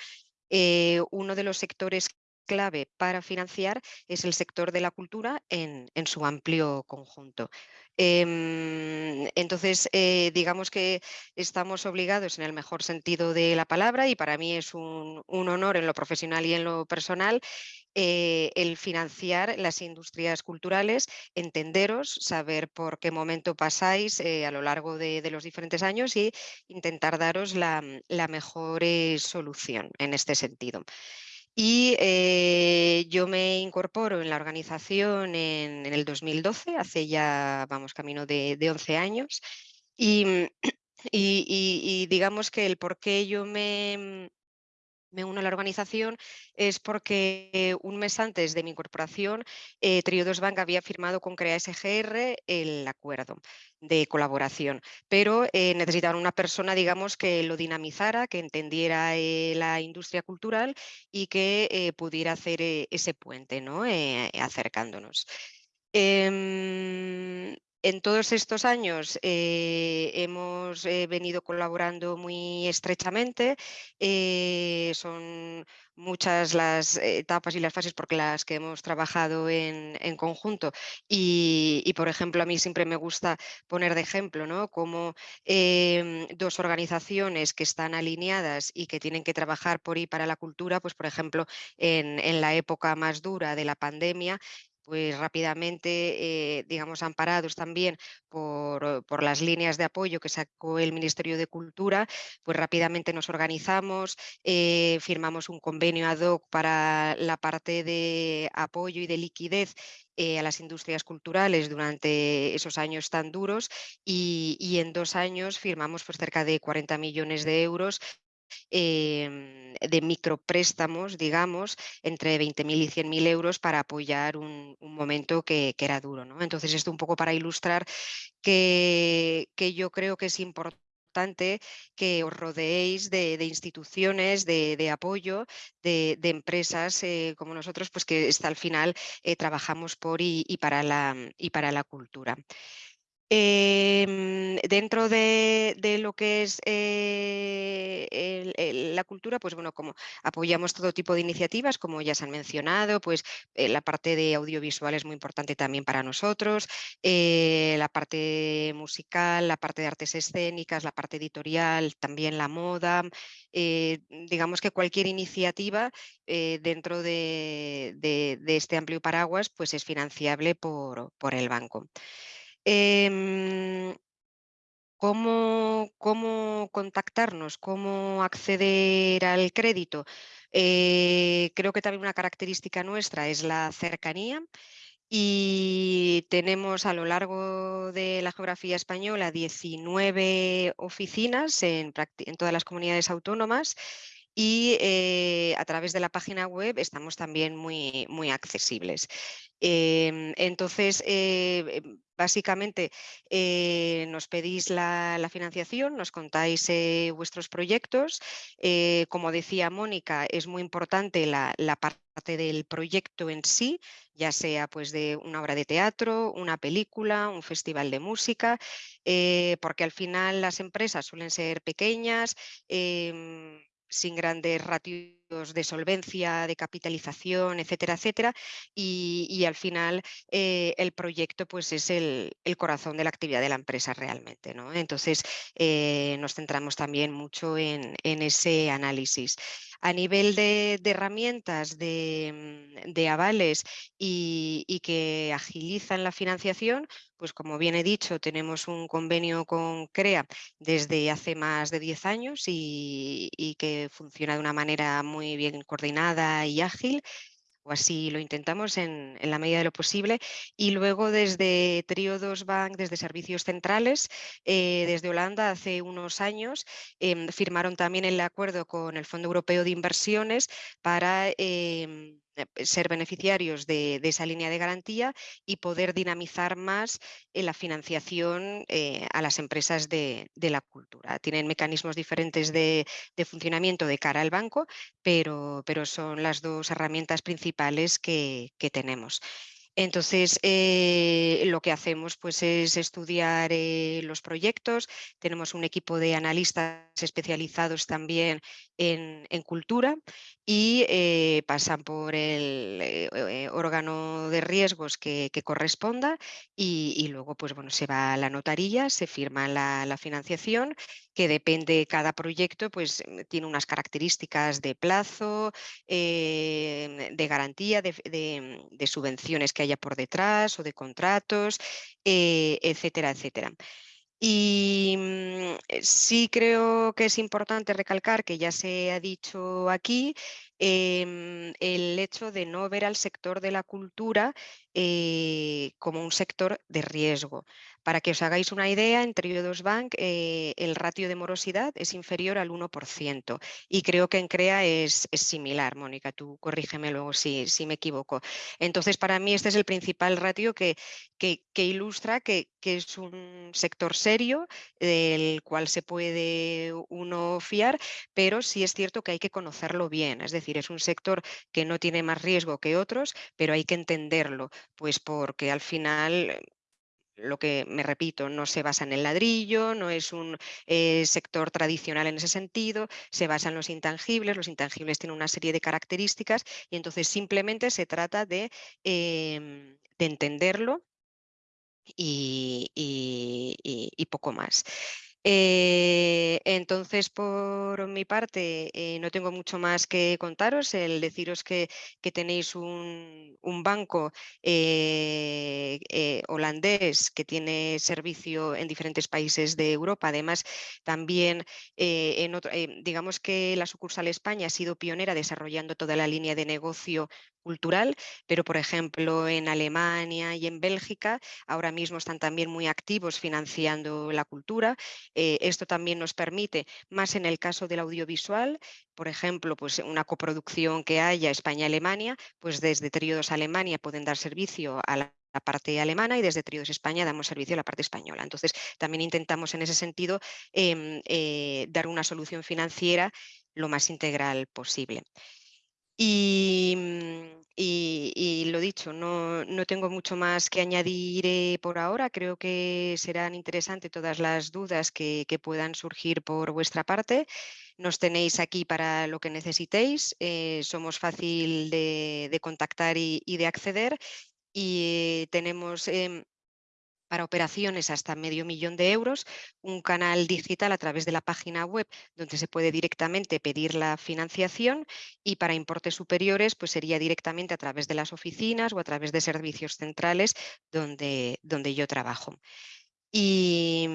eh, uno de los sectores clave para financiar es el sector de la cultura en, su amplio conjunto. Em, entonces, eh, digamos que estamos obligados en el mejor sentido de la palabra y para mí es un, honor en lo profesional y en lo personal eh, el financiar las industrias culturales, entenderos, saber por qué momento pasáis eh, a lo largo de, los diferentes años y intentar daros la mejor solución en este sentido. Y eh, yo me incorporo en la organización en, el 2012, hace ya, vamos, camino de, 11 años. Y, y, digamos que el por qué yo me, me uno a la organización es porque un mes antes de mi incorporación, eh, Triodos Bank había firmado con CREA SGR el acuerdo de colaboración, pero eh, necesitaban una persona, digamos, que lo dinamizara, que entendiera eh, la industria cultural y que eh, pudiera hacer ese puente, ¿no? acercándonos. Em, en todos estos años eh, hemos eh, venido colaborando muy estrechamente. Eh, son muchas las etapas y las fases por las que hemos trabajado en, conjunto. Y, por ejemplo, a mí siempre me gusta poner de ejemplo ¿no? como em, dos organizaciones que están alineadas y que tienen que trabajar por y para la cultura, pues por ejemplo, en la época más dura de la pandemia, pues rápidamente, eh, digamos, amparados también por, por, las líneas de apoyo que sacó el Ministerio de Cultura, pues rápidamente nos organizamos, eh, firmamos un convenio ad hoc para la parte de apoyo y de liquidez eh, a las industrias culturales durante esos años tan duros y, y en dos años firmamos pues, cerca de 40 millones de euros Em, de micropréstamos, digamos, entre 20.000 y 100.000 euros para apoyar un, momento que, era duro. ¿no? Entonces, esto un poco para ilustrar que, yo creo que es importante que os rodeéis de, instituciones de, apoyo, de, empresas eh, como nosotros, pues que hasta al final eh, trabajamos por y, para la, y para la cultura. Em, dentro de, lo que es eh, la cultura, pues bueno, como apoyamos todo tipo de iniciativas, como ya se han mencionado, pues eh, la parte de audiovisual es muy importante también para nosotros, eh, la parte musical, la parte de artes escénicas, la parte editorial, también la moda, digamos que cualquier iniciativa dentro de, este amplio paraguas pues es financiable por, por el banco. Em, ¿cómo, ¿Cómo contactarnos? ¿Cómo acceder al crédito? Eh, creo que también una característica nuestra es la cercanía y tenemos a lo largo de la geografía española 19 oficinas en, todas las comunidades autónomas y eh, a través de la página web estamos también muy, muy accesibles. Em, entonces, eh, em, básicamente eh, nos pedís la, financiación, nos contáis vuestros proyectos. como decía Mónica, es muy importante la, la, parte del proyecto en sí, ya sea pues de una obra de teatro, una película, un festival de música, porque al final las empresas suelen ser pequeñas, em, sin grandes ratios de solvencia, de capitalización, etcétera, etcétera. Y, al final eh, el proyecto pues, es el, corazón de la actividad de la empresa realmente. ¿no? Entonces eh, nos centramos también mucho en, ese análisis. A nivel de, herramientas, mm, de, avales y, y que agilizan la financiación, pues como bien he dicho, tenemos un convenio con CREA desde hace más de 10 años y, que funciona de una manera muy bien coordinada y ágil o así lo intentamos en, la medida de lo posible. Y luego desde Triodos Bank, desde servicios centrales, eh, desde Holanda hace unos años, em, firmaron también el acuerdo con el Fondo Europeo de Inversiones para em, ser beneficiarios de, esa línea de garantía y poder dinamizar más eh, la financiación eh, a las empresas de, la cultura. Tienen mecanismos diferentes de, funcionamiento de cara al banco, pero, pero, son las dos herramientas principales que tenemos. Entonces, eh, lo que hacemos pues, es estudiar eh, los proyectos, tenemos un equipo de analistas especializados también en, cultura y eh, pasan por el órgano de riesgos que, corresponda y, luego pues, bueno, se va a la notaría, se firma la, financiación, que depende cada proyecto, pues tiene unas características de plazo, de garantía, de, de subvenciones que haya por detrás o de contratos, eh, etcétera, etcétera. Y mm, sí creo que es importante recalcar, que ya se ha dicho aquí, em, el hecho de no ver al sector de la cultura eh, como un sector de riesgo. Para que os hagáis una idea, en Triodos Bank eh, el ratio de morosidad es inferior al 1% y creo que en CREA es, similar. Mónica, tú corrígeme luego si, me equivoco. Entonces, para mí este es el principal ratio que, que, ilustra que, que, es un sector serio del cual se puede uno fiar, pero sí es cierto que hay que conocerlo bien. Es decir, es un sector que no tiene más riesgo que otros, pero hay que entenderlo, pues porque al final lo que me repito, no se basa en el ladrillo, no es un eh, sector tradicional en ese sentido, se basa en los intangibles, los intangibles tienen una serie de características y entonces simplemente se trata de, em, entenderlo y, poco más. Eh, entonces, por mi parte, eh, no tengo mucho más que contaros. El deciros que, tenéis un, banco eh, holandés que tiene servicio en diferentes países de Europa. Además, también, en digamos que la sucursal España ha sido pionera desarrollando toda la línea de negocio cultural, pero por ejemplo en Alemania y en Bélgica ahora mismo están también muy activos financiando la cultura. Eh, esto también nos permite, más en el caso del audiovisual, por ejemplo, pues una coproducción que haya España-Alemania, pues desde Tríodos Alemania pueden dar servicio a la parte alemana y desde Tríodos España damos servicio a la parte española. Entonces, también intentamos en ese sentido em, eh, dar una solución financiera lo más integral posible. Mm, y, lo dicho, no, tengo mucho más que añadir eh, por ahora. Creo que serán interesantes todas las dudas que, puedan surgir por vuestra parte. Nos tenéis aquí para lo que necesitéis. Eh, somos fácil de, contactar y, de acceder. Y tenemos em, para operaciones hasta medio millón de euros, un canal digital a través de la página web donde se puede directamente pedir la financiación y para importes superiores pues sería directamente a través de las oficinas o a través de servicios centrales donde, donde yo trabajo. Y,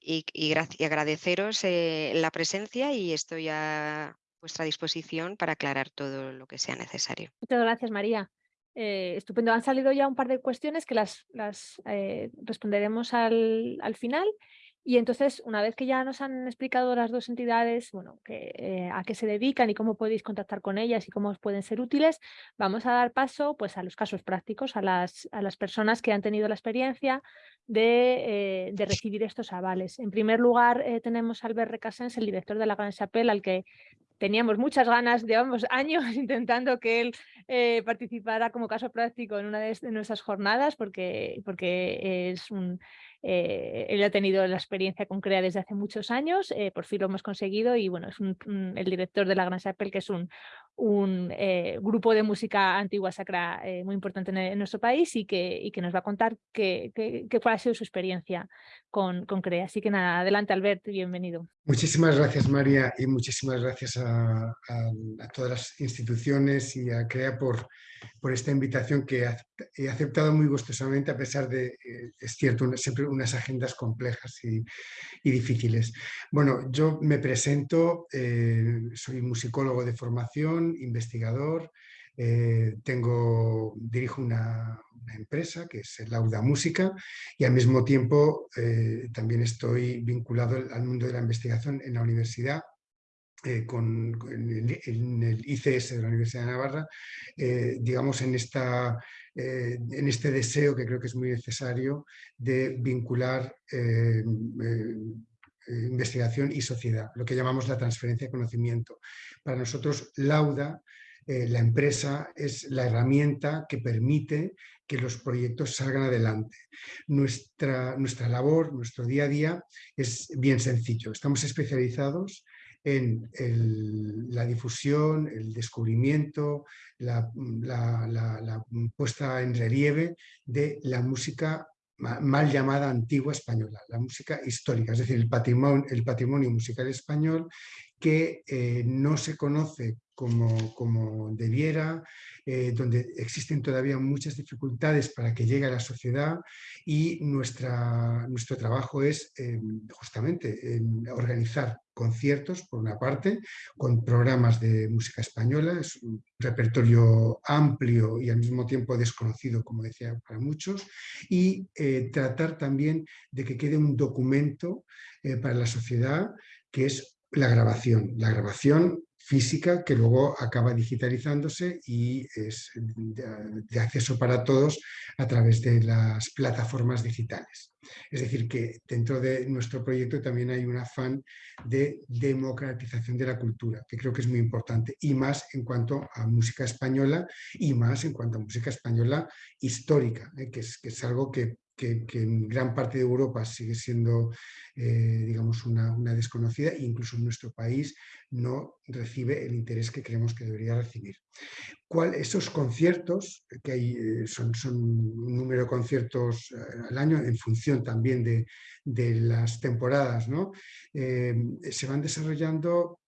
y, agradeceros eh, la presencia y estoy a vuestra disposición para aclarar todo lo que sea necesario. Muchas gracias, María. Eh, estupendo. Han salido ya un par de cuestiones que las, eh, responderemos al, al, final. Y entonces, una vez que ya nos han explicado las dos entidades, bueno, eh, a qué se dedican y cómo podéis contactar con ellas y cómo os pueden ser útiles, vamos a dar paso pues, a los casos prácticos, a las, a las personas que han tenido la experiencia de, de recibir estos avales. En primer lugar, tenemos a Albert Recasens, el director de la Gran Chapelle, al que teníamos muchas ganas, llevamos años [LAUGHS] intentando que él eh, participara como caso práctico en una de, nuestras jornadas porque, porque es un, eh, él ha tenido la experiencia con CREA desde hace muchos años, eh, por fin lo hemos conseguido y bueno, es el director de la Gran Chapelle, que es un, un eh, grupo de música antigua sacra muy importante en, nuestro país y que, y que nos va a contar qué, cuál ha sido su experiencia con, con CREA. Así que nada, adelante Albert, bienvenido. Muchísimas gracias María y muchísimas gracias a, a todas las instituciones y a CREA por por esta invitación que he aceptado muy gustosamente a pesar de, eh, es cierto, siempre unas agendas complejas y, difíciles. Bueno, yo me presento, eh, soy musicólogo de formación, investigador, eh, tengo, dirijo una, empresa que es Lauda Música y al mismo tiempo también estoy vinculado al mundo de la investigación en la universidad eh, con, en, el, ICS de la Universidad de Navarra, eh, digamos en, esta, eh, en este deseo que creo que es muy necesario de vincular investigación y sociedad, lo que llamamos la transferencia de conocimiento. Para nosotros, Lauda, la empresa, es la herramienta que permite que los proyectos salgan adelante. Nuestra, nuestra labor, nuestro día a día es bien sencillo. Estamos especializados en la difusión, el descubrimiento, la, puesta en relieve de la música mal llamada antigua española, la música histórica, es decir, el patrimonio, el patrimonio musical español que eh, no se conoce como, como debiera, eh, donde existen todavía muchas dificultades para que llegue a la sociedad y nuestra, nuestro trabajo es eh, justamente organizar conciertos, por una parte, con programas de música española, es un repertorio amplio y al mismo tiempo desconocido, como decía, para muchos, y eh, tratar también de que quede un documento para la sociedad que es la grabación. La grabación física que luego acaba digitalizándose y es de, acceso para todos a través de las plataformas digitales. Es decir, que dentro de nuestro proyecto también hay un afán de democratización de la cultura, que creo que es muy importante, y más en cuanto a música española y más en cuanto a música española histórica, ¿eh? que, es, que es algo que que, en gran parte de Europa sigue siendo eh, digamos una, desconocida e incluso en nuestro país no recibe el interés que creemos que debería recibir. ¿Cuál, esos conciertos, que hay, eh, son, son, un número de conciertos eh, al año en función también de, las temporadas, ¿no? se van desarrollando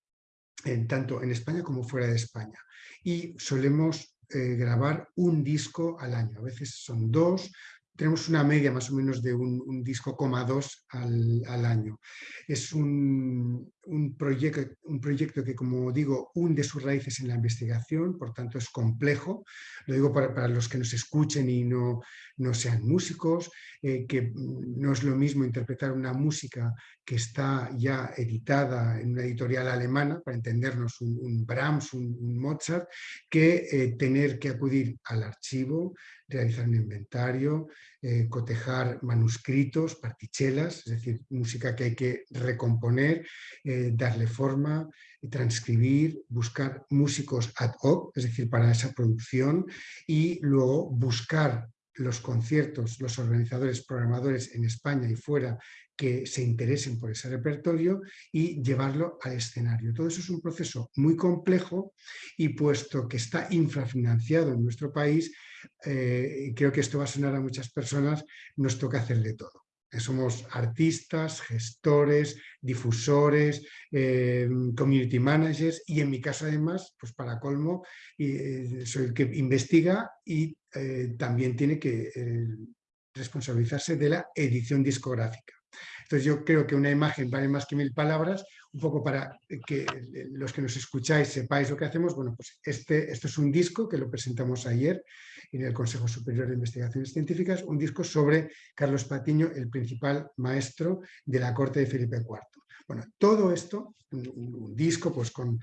tanto en España como fuera de España y solemos grabar un disco al año, a veces son dos, tenemos una media más o menos de un, disco coma dos al, año. Es un, proyecto, un proyecto que, como digo, hunde sus raíces en la investigación, por tanto es complejo. Lo digo para, los que nos escuchen y no, no sean músicos, eh, que no es lo mismo interpretar una música que está ya editada en una editorial alemana, para entendernos un, Brahms, un, Mozart, que eh, tener que acudir al archivo, realizar un inventario, eh, cotejar manuscritos, partichelas, es decir, música que hay que recomponer, eh, darle forma, transcribir, buscar músicos ad hoc, es decir, para esa producción, y luego buscar los conciertos, los organizadores, programadores en España y fuera que se interesen por ese repertorio y llevarlo al escenario. Todo eso es un proceso muy complejo y puesto que está infrafinanciado en nuestro país, eh, y creo que esto va a sonar a muchas personas, nos toca hacer de todo. Somos artistas, gestores, difusores, eh, community managers y en mi caso además, pues para colmo, y, soy el que investiga y también tiene que responsabilizarse de la edición discográfica. Entonces yo creo que una imagen vale más que mil palabras, un poco para que los que nos escucháis sepáis lo que hacemos. Bueno, pues este, esto es un disco que lo presentamos ayer en el Consejo Superior de Investigaciones Científicas, un disco sobre Carlos Patiño, el principal maestro de la corte de Felipe IV. Bueno, todo esto, un, disco pues con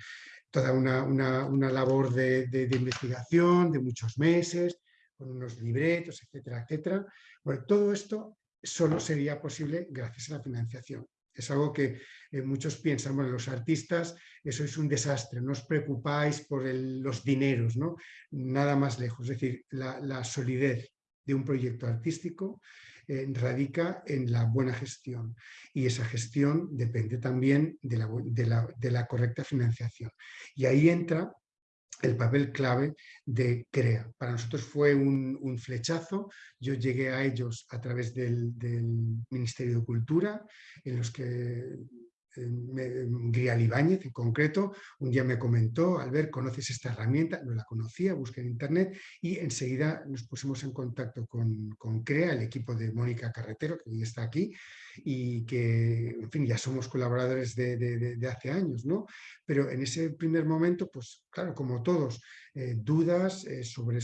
toda una, labor de, de investigación de muchos meses, con unos libretos, etcétera, etcétera. Bueno, todo esto solo sería posible gracias a la financiación. Es algo que eh, muchos piensan, bueno, los artistas, eso es un desastre, no os preocupáis por los dineros, ¿no? Nada más lejos. Es decir, la, solidez de un proyecto artístico eh, radica en la buena gestión y esa gestión depende también de la, de la correcta financiación. Y ahí entra el papel clave de CREA. Para nosotros fue un, flechazo, yo llegué a ellos a través del, del, Ministerio de Cultura, en los que Grial Ibáñez en concreto, un día me comentó, Albert, ¿conoces esta herramienta? No la conocía, busqué en internet y enseguida nos pusimos en contacto con, con CREA, el equipo de Mónica Carretero, que hoy está aquí, y que, en fin, ya somos colaboradores de, hace años, ¿no? Pero en ese primer momento, pues claro, como todos, eh, dudas eh, sobre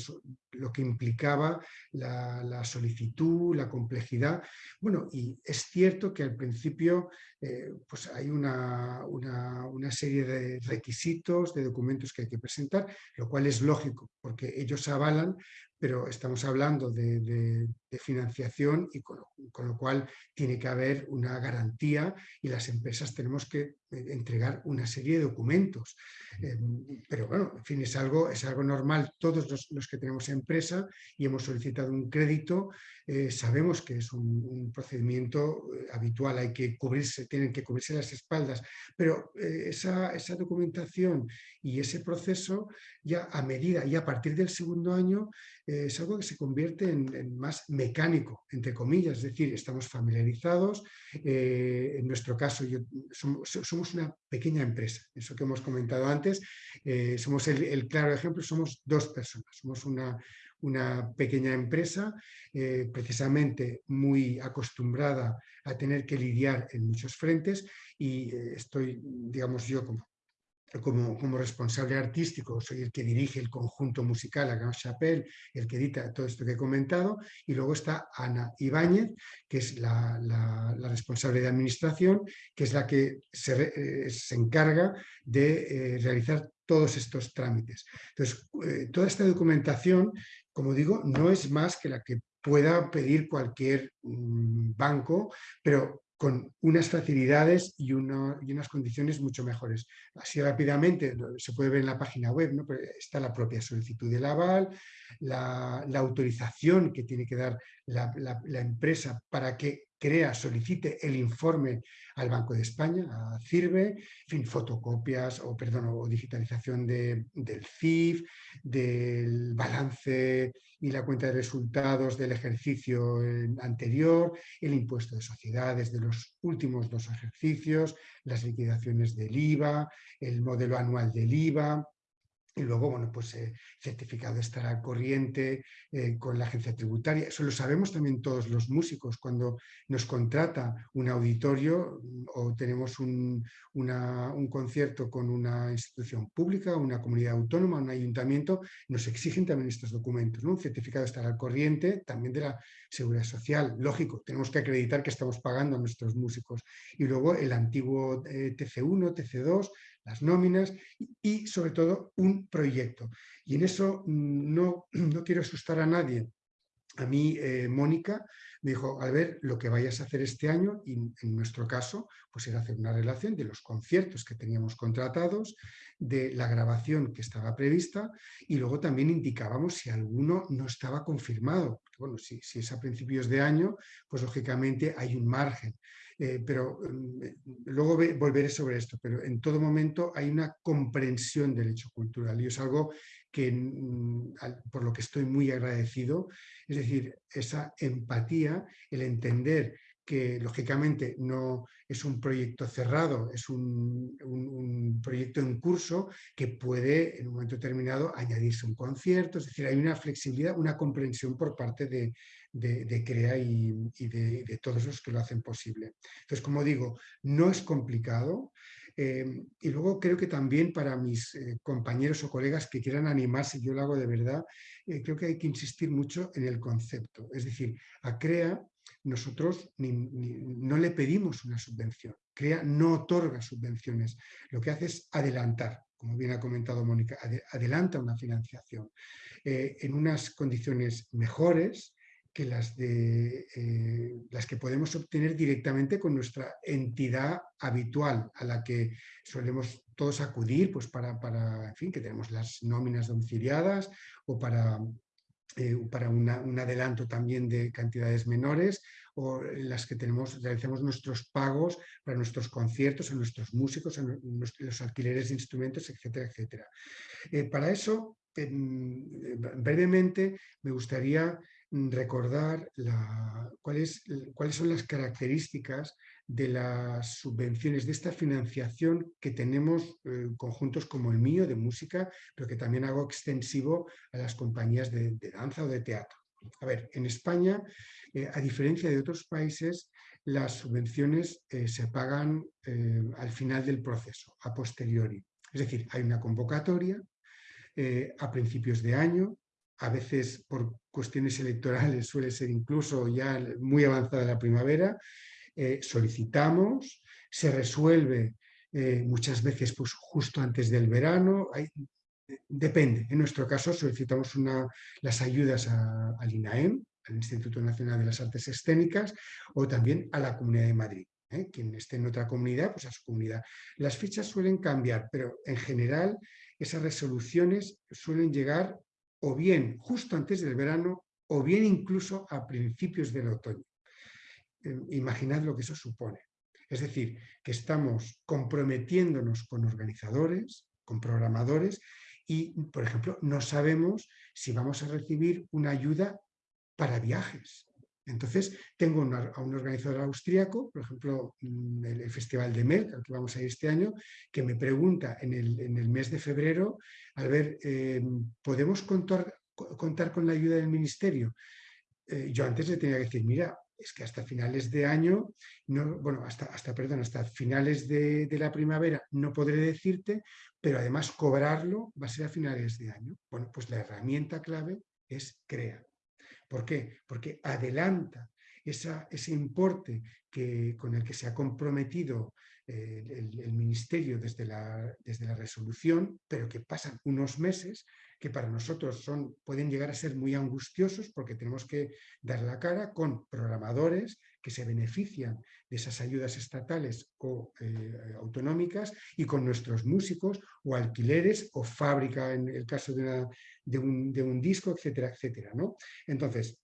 lo que implicaba la, solicitud, la complejidad. Bueno, y es cierto que al principio eh, pues hay una, una, serie de requisitos, de documentos que hay que presentar, lo cual es lógico, porque ellos avalan pero estamos hablando de, financiación y con lo, cual tiene que haber una garantía y las empresas tenemos que eh, entregar una serie de documentos. Em, pero bueno, en fin, es algo, es algo normal. Todos los, que tenemos empresa y hemos solicitado un crédito, eh, sabemos que es un, procedimiento eh, habitual, hay que cubrirse, tienen que cubrirse las espaldas, pero esa, esa documentación y ese proceso ya a medida y a partir del segundo año es algo que se convierte en, más mecánico, entre comillas, es decir, estamos familiarizados, eh, en nuestro caso somos, una pequeña empresa, eso que hemos comentado antes, eh, somos el, claro ejemplo, somos dos personas, somos una, una pequeña empresa eh, precisamente muy acostumbrada a tener que lidiar en muchos frentes y estoy, digamos yo como como, responsable artístico, soy el que dirige el conjunto musical a Grand Chapelle, el que edita todo esto que he comentado, y luego está Ana Ibáñez, que es la, la, responsable de administración, que es la que se, eh, se encarga de eh, realizar todos estos trámites. Entonces, eh, toda esta documentación, como digo, no es más que la que pueda pedir cualquier mm, banco, pero con unas facilidades y, unas condiciones mucho mejores. Así rápidamente, se puede ver en la página web, ¿no? está la propia solicitud del aval, la, autorización que tiene que dar la, empresa para que crea, solicite el informe al Banco de España, a CIRBE, en fin, fotocopias o, perdón, o digitalización del CIF, del balance y la cuenta de resultados del ejercicio anterior, el impuesto de sociedades de los últimos dos ejercicios, las liquidaciones del IVA, el modelo anual del IVA, y luego, bueno, pues eh, certificado de estar al corriente eh, con la agencia tributaria. Eso lo sabemos también todos los músicos. Cuando nos contrata un auditorio mm, o tenemos un, un concierto con una institución pública, una comunidad autónoma, un ayuntamiento, nos exigen también estos documentos. ¿no? Un certificado de estar al corriente, también de la seguridad social. Lógico, tenemos que acreditar que estamos pagando a nuestros músicos. Y luego el antiguo eh, TC1, TC2, las nóminas y, sobre todo un proyecto. Y en eso mm, no, [CLEARS THROAT] no quiero asustar a nadie. A mí, eh, Mónica, me dijo, al ver lo que vayas a hacer este año, y en nuestro caso, pues era hacer una relación de los conciertos que teníamos contratados, de la grabación que estaba prevista, y luego también indicábamos si alguno no estaba confirmado. bueno, si, si es a principios de año, pues lógicamente hay un margen. Eh, pero mm, eh, luego volveré sobre esto, pero en todo momento hay una comprensión del hecho cultural y es algo que, mm, por lo que estoy muy agradecido, es decir, esa empatía, el entender que lógicamente no es un proyecto cerrado, es un, proyecto en curso que puede en un momento determinado añadirse un concierto, es decir, hay una flexibilidad, una comprensión por parte de, CREA y, de, todos los que lo hacen posible. Entonces, como digo, no es complicado, eh, y luego creo que también para mis eh, compañeros o colegas que quieran animarse, yo lo hago de verdad, eh, creo que hay que insistir mucho en el concepto. Es decir, a CREA nosotros no le pedimos una subvención. CREA no otorga subvenciones. Lo que hace es adelantar, como bien ha comentado Mónica, adelanta una financiación en unas condiciones mejores que las, de, eh, las que podemos obtener directamente con nuestra entidad habitual a la que solemos todos acudir pues para, para en fin, que tenemos las nóminas domiciliadas o para eh, para un adelanto también de cantidades menores o las que tenemos, realizamos nuestros pagos para nuestros conciertos, a nuestros músicos, a los alquileres de instrumentos, etcétera, etcétera. Eh, para eso, brevemente, me gustaría recordar cuáles, cuáles son las características de las subvenciones, de esta financiación que tenemos eh, conjuntos como el mío de música, pero que también hago extensivo a las compañías de, danza o de teatro. A ver, en España, eh, a diferencia de otros países, las subvenciones eh, se pagan al final del proceso, a posteriori. Es decir, hay una convocatoria a principios de año, a veces por cuestiones electorales suele ser incluso ya muy avanzada la primavera, eh, solicitamos, se resuelve eh, muchas veces pues, justo antes del verano, depende. En nuestro caso solicitamos una, las ayudas al INAEM, al Instituto Nacional de las Artes Escénicas, o también a la Comunidad de Madrid. ¿eh? Quien esté en otra comunidad, pues a su comunidad. Las fichas suelen cambiar, pero en general esas resoluciones suelen llegar o bien justo antes del verano o bien incluso a principios del otoño. Eh, imaginad lo que eso supone. Es decir, que estamos comprometiéndonos con organizadores, con programadores y, por ejemplo, no sabemos si vamos a recibir una ayuda para viajes. Entonces, tengo a un organizador austríaco, por ejemplo, mm, el, Festival de Merck, al que vamos a ir este año, que me pregunta en el, mes de febrero, a ver, eh, ¿podemos contar, contar, con la ayuda del ministerio? Eh, yo antes le tenía que decir, mira, es que hasta finales de año, no, bueno, hasta, hasta, perdón, hasta finales de, la primavera no podré decirte, pero además cobrarlo va a ser a finales de año. Bueno, pues la herramienta clave es CREA. ¿Por qué? Porque adelanta ese importe que, con el que se ha comprometido eh, el, Ministerio desde la, desde la resolución, pero que pasan unos meses que para nosotros son, pueden llegar a ser muy angustiosos porque tenemos que dar la cara con programadores que se benefician de esas ayudas estatales o eh, autonómicas y con nuestros músicos o alquileres o fábrica en el caso de, un, disco, etcétera, etcétera. ¿no? Entonces,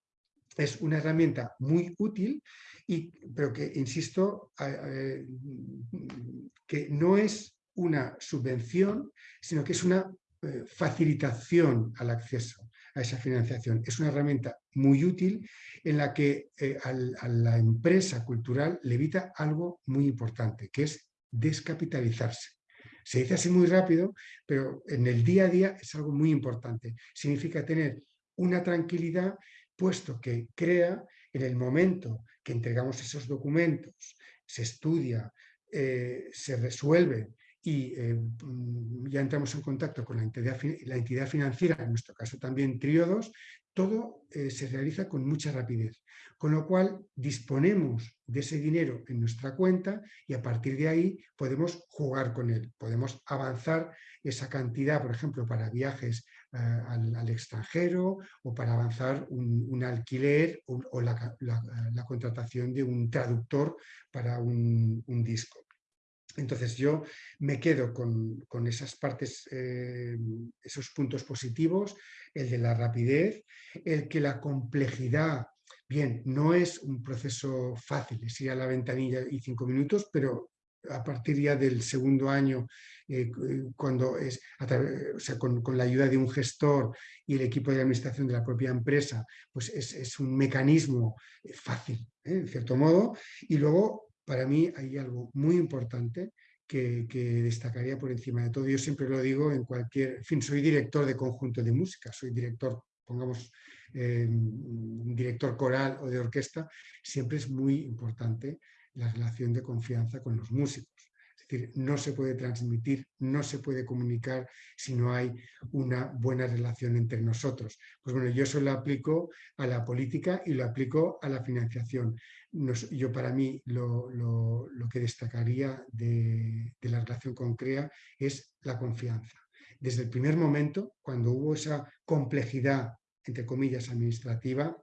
es una herramienta muy útil, y, pero que, insisto, que no es una subvención, sino que es una eh, facilitación al acceso a esa financiación. Es una herramienta muy útil en la que eh, a la empresa cultural le evita algo muy importante, que es descapitalizarse. Se dice así muy rápido, pero en el día a día es algo muy importante. Significa tener una tranquilidad, puesto que crea en el momento que entregamos esos documentos, se estudia, eh, se resuelve y eh, mm, ya entramos en contacto con la entidad, la entidad financiera, en nuestro caso también Triodos, todo eh, se realiza con mucha rapidez, con lo cual disponemos de ese dinero en nuestra cuenta y a partir de ahí podemos jugar con él, podemos avanzar esa cantidad, por ejemplo, para viajes eh, al, extranjero o para avanzar un, alquiler o, la, contratación de un traductor para un disco. Entonces yo me quedo con, esas partes, eh, esos puntos positivos, el de la rapidez, el que la complejidad, bien, no es un proceso fácil, es ir a la ventanilla y cinco minutos, pero a partir ya del segundo año eh, cuando es con, la ayuda de un gestor y el equipo de administración de la propia empresa, pues es, un mecanismo fácil, en cierto modo. Y luego, para mí, hay algo muy importante que, destacaría por encima de todo. Yo siempre lo digo en cualquier... En fin, soy director de conjunto de música, soy director, pongamos, eh, director coral o de orquesta. Siempre es muy importante la relación de confianza con los músicos. Es decir, no se puede transmitir, no se puede comunicar si no hay una buena relación entre nosotros. Pues bueno, yo eso lo aplico a la política y lo aplico a la financiación yo para mí lo, que destacaría de, la relación con CREA es la confianza. Desde el primer momento, cuando hubo esa complejidad, entre comillas, administrativa,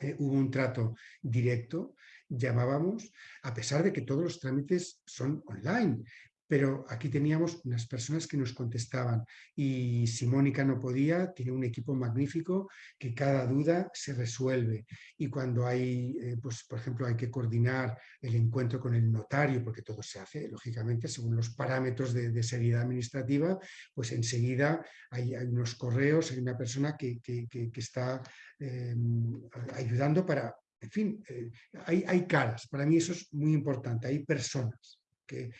eh, hubo un trato directo, llamábamos, a pesar de que todos los trámites son online, pero aquí teníamos unas personas que nos contestaban. Y si Mónica no podía, tiene un equipo magnífico que cada duda se resuelve. Y cuando hay, eh, pues, por ejemplo, hay que coordinar el encuentro con el notario, porque todo se hace, lógicamente, según los parámetros de, seriedad administrativa, pues enseguida hay, unos correos, hay una persona que, está em, ayudando para, en fin, eh, hay, hay caras, para mí eso es muy importante, hay personas que,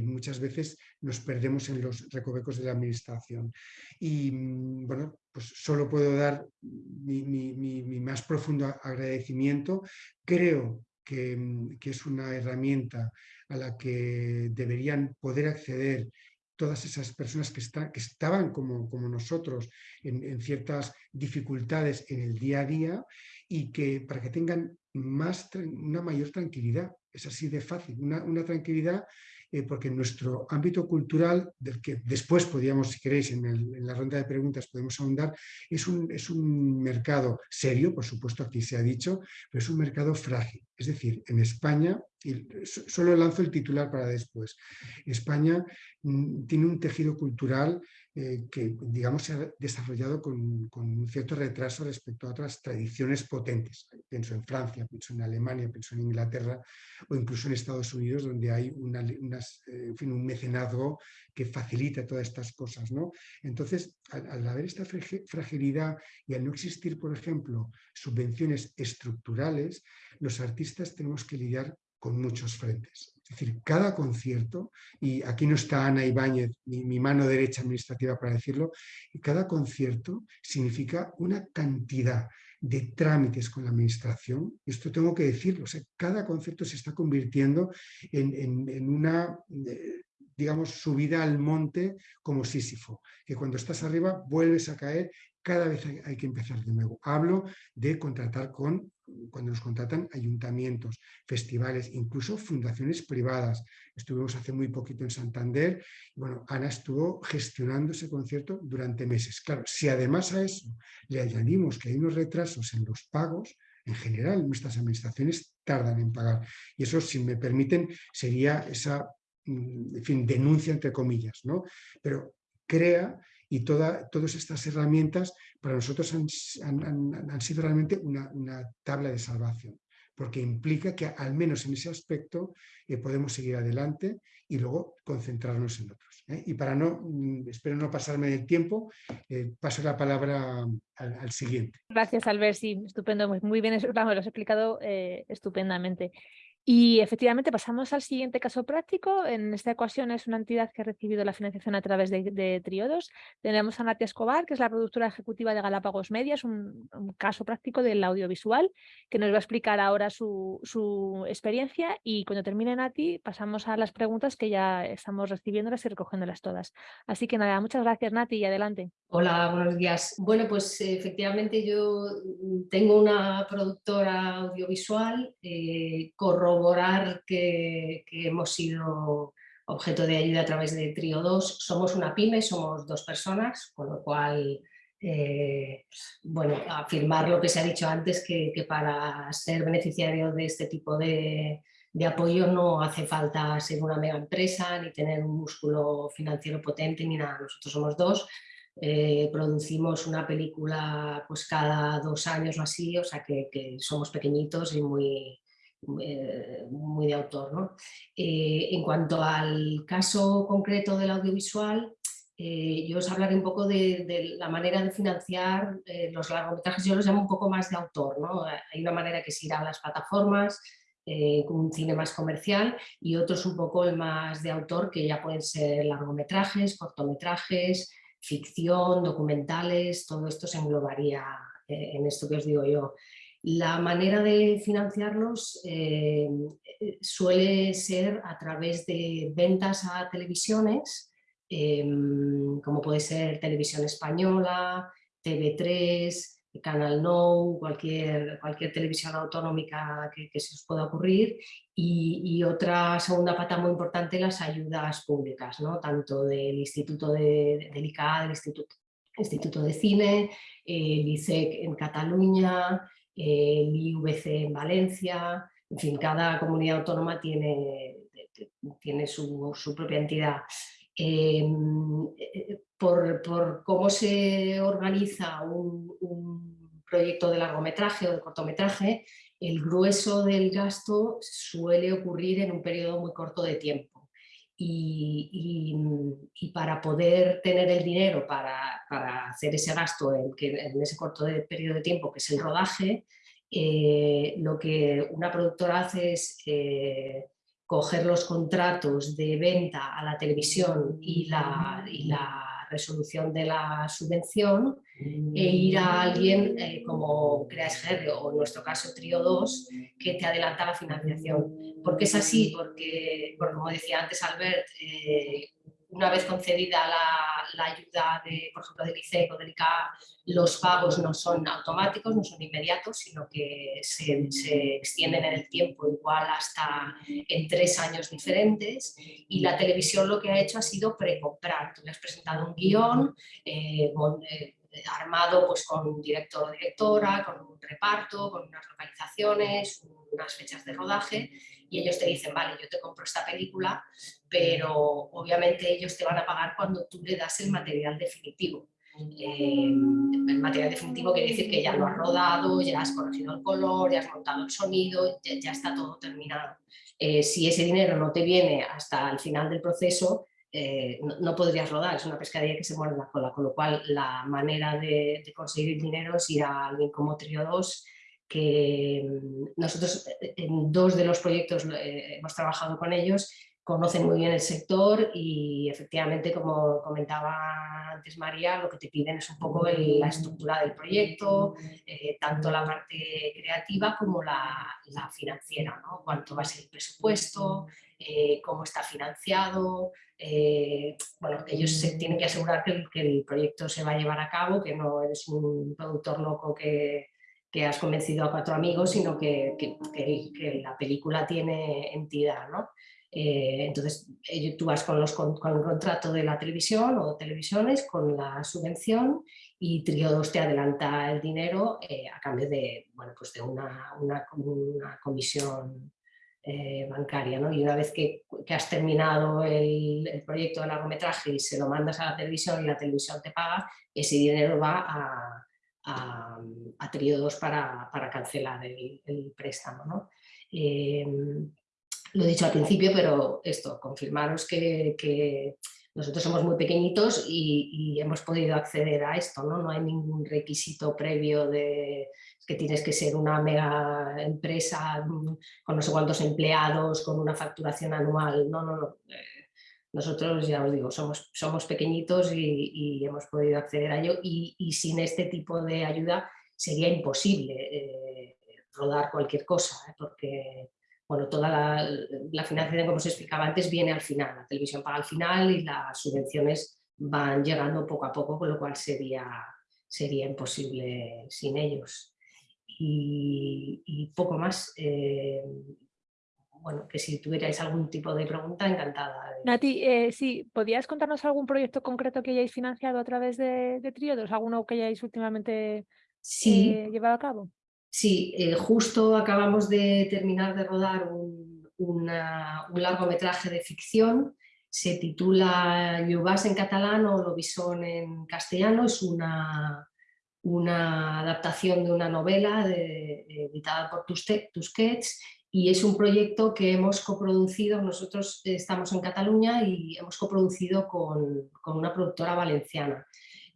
muchas veces nos perdemos en los recovecos de la administración. Y mm, bueno, pues solo puedo dar mi, más profundo agradecimiento. Creo que, mm, es una herramienta a la que deberían poder acceder todas esas personas que, que estaban como, como nosotros en, en, ciertas dificultades en el día a día y que para que tengan más, una mayor tranquilidad es así de fácil, una, tranquilidad eh, porque nuestro ámbito cultural, del que después podríamos, si queréis, en, la ronda de preguntas podemos ahondar, es un, es un mercado serio, por supuesto aquí se ha dicho, pero es un mercado frágil. Es decir, en España, y solo lanzo el titular para después, España mm, tiene un tejido cultural eh, que digamos se ha desarrollado con, un cierto retraso respecto a otras tradiciones potentes. Pienso en Francia, pienso en Alemania, pienso en Inglaterra o incluso en Estados Unidos donde hay una, eh, un mecenazgo que facilita todas estas cosas. ¿no? Entonces, al, haber esta fragilidad y al no existir, por ejemplo, subvenciones estructurales, los artistas tenemos que lidiar con muchos frentes. Es decir, cada concierto, y aquí no está Ana Ibáñez, mi, mi mano derecha administrativa para decirlo, y cada concierto significa una cantidad de trámites con la administración, esto tengo que decirlo, cada concierto se está convirtiendo en, una, eh, digamos, subida al monte como Sísifo, que cuando estás arriba vuelves a caer cada vez hay, que empezar de nuevo. Hablo de contratar con, cuando nos contratan ayuntamientos, festivales, incluso fundaciones privadas. Estuvimos hace muy poquito en Santander, bueno, Ana estuvo gestionando ese concierto durante meses. Claro, si además a eso le añadimos que hay unos retrasos en los pagos, en general nuestras administraciones tardan en pagar. Y eso, si me permiten, sería esa mm, en fin, denuncia entre comillas, ¿no? Pero crea y toda, todas estas herramientas para nosotros han, sido realmente una, tabla de salvación, porque implica que al menos en ese aspecto eh, podemos seguir adelante y luego concentrarnos en otros. ¿eh? Y para no, mm, espero no pasarme del tiempo, eh, paso la palabra al, siguiente. Gracias Albert, sí, estupendo, muy bien, lo has explicado estupendamente. Y efectivamente pasamos al siguiente caso práctico. En esta ocasión es una entidad que ha recibido la financiación a través de, Triodos. Tenemos a Natia Escobar, que es la productora ejecutiva de Galápagos Media, un, caso práctico del audiovisual, que nos va a explicar ahora su, experiencia y cuando termine Nati pasamos a las preguntas que ya estamos recibiéndolas y recogiéndolas todas. Así que nada, muchas gracias Nati y adelante. Hola, buenos días. Bueno, pues efectivamente yo tengo una productora audiovisual, eh, corroborar que, hemos sido objeto de ayuda a través de Trio 2. Somos una pyme, somos dos personas, con lo cual, eh, bueno, afirmar lo que se ha dicho antes, que, para ser beneficiario de este tipo de, apoyo no hace falta ser una mega empresa, ni tener un músculo financiero potente, ni nada. Nosotros somos dos, eh, producimos una película pues cada dos años o así, o sea que, que somos pequeñitos y muy, muy de autor. en cuanto al caso concreto del audiovisual, yo os hablaré un poco de, la manera de financiar los largometrajes, yo los llamo un poco más de autor. ¿no? Hay una manera que es ir a las plataformas, eh, un cine más comercial y otros un poco más de autor que ya pueden ser largometrajes, cortometrajes, ficción, documentales, todo esto se englobaría eh, en esto que os digo yo. La manera de financiarlos eh, suele ser a través de ventas a televisiones, como puede ser Televisión Española, TV3, Canal No, cualquier, cualquier televisión autonómica que, se os pueda ocurrir y, otra segunda pata muy importante, las ayudas públicas, ¿no? tanto del Instituto de, del ICA, del Instituto, Instituto de Cine, el ICEC en Cataluña, el IVC en Valencia, en fin, cada comunidad autónoma tiene, tiene su, propia entidad. Eh, por, cómo se organiza un, proyecto de largometraje o de cortometraje, el grueso del gasto suele ocurrir en un periodo muy corto de tiempo. Y, para poder tener el dinero para, hacer ese gasto en, en, ese corto periodo de tiempo, que es el rodaje, eh, lo que una productora hace es eh, coger los contratos de venta a la televisión y la, la resolución de la subvención e ir a alguien eh, como Creas o en nuestro caso Trio 2 que te adelanta la financiación. ¿Por qué es así? Porque, como decía antes Albert, eh, una vez concedida la, ayuda, de, por ejemplo, del ICEC o del ICA, los pagos no son automáticos, no son inmediatos, sino que se, extienden en el tiempo igual hasta en tres años diferentes y la televisión lo que ha hecho ha sido precomprar. Tú le has presentado un guion eh, eh, armado pues, con un director o directora, con un reparto, con unas localizaciones, unas fechas de rodaje y ellos te dicen, vale, yo te compro esta película, pero obviamente ellos te van a pagar cuando tú le das el material definitivo. Eh, el material definitivo quiere decir que ya lo has rodado, ya has corregido el color, ya has montado el sonido, ya, está todo terminado. Eh, si ese dinero no te viene hasta el final del proceso, eh, no, podrías rodar, es una pescadilla que se muerde la cola, con lo cual la manera de conseguir dinero es ir a alguien como Trio 2 que mm, nosotros eh, en dos de los proyectos eh, hemos trabajado con ellos, conocen muy bien el sector y efectivamente, como comentaba antes María, lo que te piden es un poco la estructura del proyecto, eh, tanto la parte creativa como la, financiera, ¿no? cuánto va a ser el presupuesto, cómo está financiado, bueno, ellos se tienen que asegurar que que el proyecto se va a llevar a cabo, que no eres un productor loco que que has convencido a cuatro amigos, sino que, que, la película tiene entidad. ¿no? Eh, entonces tú vas con, los, con, el contrato de la televisión o televisiones, con la subvención y Triodos te adelanta el dinero eh, a cambio de, bueno, pues de una, una, una comisión eh, bancaria. ¿no? Y una vez que, que has terminado el, el, proyecto de largometraje y se lo mandas a la televisión y la televisión te paga, ese dinero va a, a, a para, cancelar el, préstamo. ¿no? Em, lo he dicho al principio, pero esto, confirmaros que, nosotros somos muy pequeñitos y, hemos podido acceder a esto, ¿no? No hay ningún requisito previo de que tienes que ser una mega empresa mm, con no sé cuántos empleados, con una facturación anual, no, no, no. Nosotros, ya os digo, somos, somos pequeñitos y, hemos podido acceder a ello y, sin este tipo de ayuda sería imposible eh, rodar cualquier cosa, ¿eh? porque bueno, toda la, financiación, como os explicaba antes, viene al final, la televisión paga al final y las subvenciones van llegando poco a poco, con lo cual sería, sería imposible sin ellos. Y, poco más. Eh, bueno, que si tuvierais algún tipo de pregunta, encantada. Nati, eh, sí, ¿podías contarnos algún proyecto concreto que hayáis financiado a través de, de Triodos? ¿Alguno que hayáis últimamente sí. Eh, llevado a cabo? Sí, eh, justo acabamos de terminar de rodar un, un largometraje de ficción, se titula Lluvas en catalán o Lobisón en castellano, es una, una adaptación de una novela editada por Tusquets y es un proyecto que hemos coproducido, nosotros estamos en Cataluña y hemos coproducido con, una productora valenciana.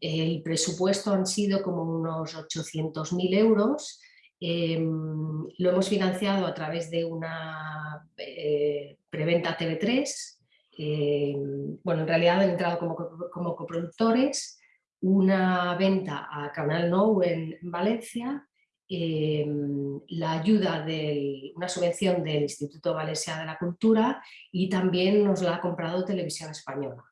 El presupuesto han sido como unos 800.000 euros, em, lo hemos financiado a través de una eh, preventa TV3, em, bueno en realidad han entrado como, como coproductores, una venta a Canal Nou en Valencia Em, la ayuda de una subvención del Instituto Valencia de la Cultura y también nos la ha comprado Televisión Española.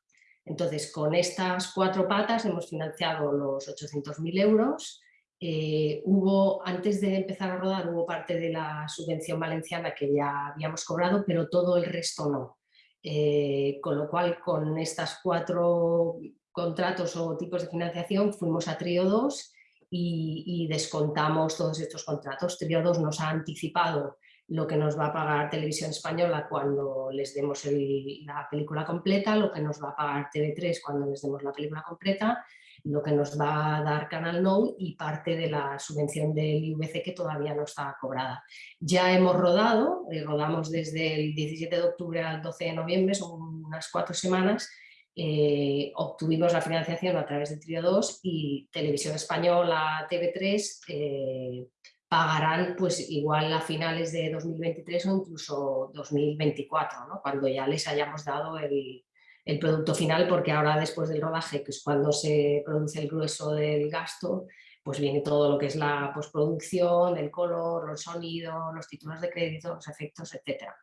Entonces, con estas cuatro patas hemos financiado los 800.000 euros. Eh, hubo, antes de empezar a rodar, hubo parte de la subvención valenciana que ya habíamos cobrado, pero todo el resto no. Eh, con lo cual, con estas cuatro contratos o tipos de financiación, fuimos a Trío 2 y, descontamos todos estos contratos. Trio 2 nos ha anticipado lo que nos va a pagar Televisión Española cuando les demos la película completa, lo que nos va a pagar TV3 cuando les demos la película completa, lo que nos va a dar Canal No y parte de la subvención del IVC que todavía no está cobrada. Ya hemos rodado, eh, rodamos desde el 17 de octubre al 12 de noviembre, son unas cuatro semanas, eh, obtuvimos la financiación a través de Trio 2 y Televisión Española, TV3 eh, pagarán pues igual a finales de 2023 o incluso 2024, ¿no? cuando ya les hayamos dado el, el, producto final, porque ahora después del rodaje, que es cuando se produce el grueso del gasto, pues viene todo lo que es la postproducción, el color, el sonido, los títulos de crédito, los efectos, etcétera.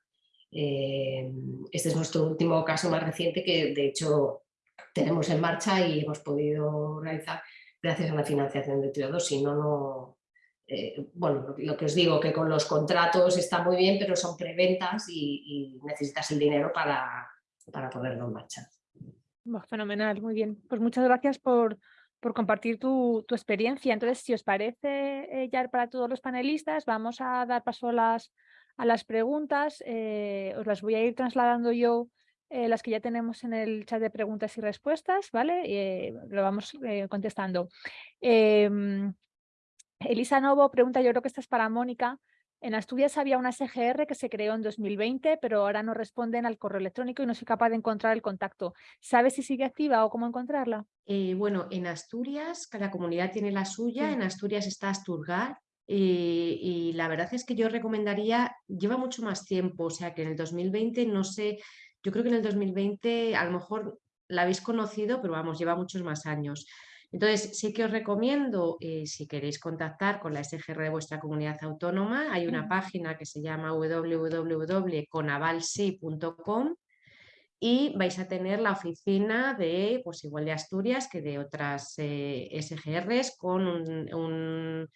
Eh, este es nuestro último caso más reciente que de hecho tenemos en marcha y hemos podido realizar gracias a la financiación de Trio si no, no... Eh, bueno, lo que os digo, que con los contratos está muy bien, pero son preventas y, necesitas el dinero para, para ponerlo en marcha. fenomenal, muy bien. Pues muchas gracias por, por compartir tu, tu, experiencia. Entonces, si os parece eh, ya para todos los panelistas, vamos a dar paso a las, a las preguntas. Eh, os las voy a ir trasladando yo, eh, las que ya tenemos en el chat de preguntas y respuestas, ¿vale? Eh, lo vamos contestando. Em, Elisa Novo pregunta, yo creo que esta es para Mónica. En Asturias había una SGR que se creó en 2020, pero ahora no responden al correo electrónico y no soy capaz de encontrar el contacto. ¿Sabes si sigue activa o cómo encontrarla? bueno, en Asturias, cada comunidad tiene la suya. En Asturias está Asturgar, y, la verdad es que yo recomendaría, lleva mucho más tiempo, o sea que en el 2020 no sé, yo creo que en el 2020 a lo mejor la habéis conocido, pero vamos, lleva muchos más años. Entonces, sí que os recomiendo, eh, si queréis contactar con la SGR de vuestra comunidad autónoma, hay una página que se llama www.conavalsi.com y vais a tener la oficina de, pues igual de Asturias que de otras eh, SGRs con un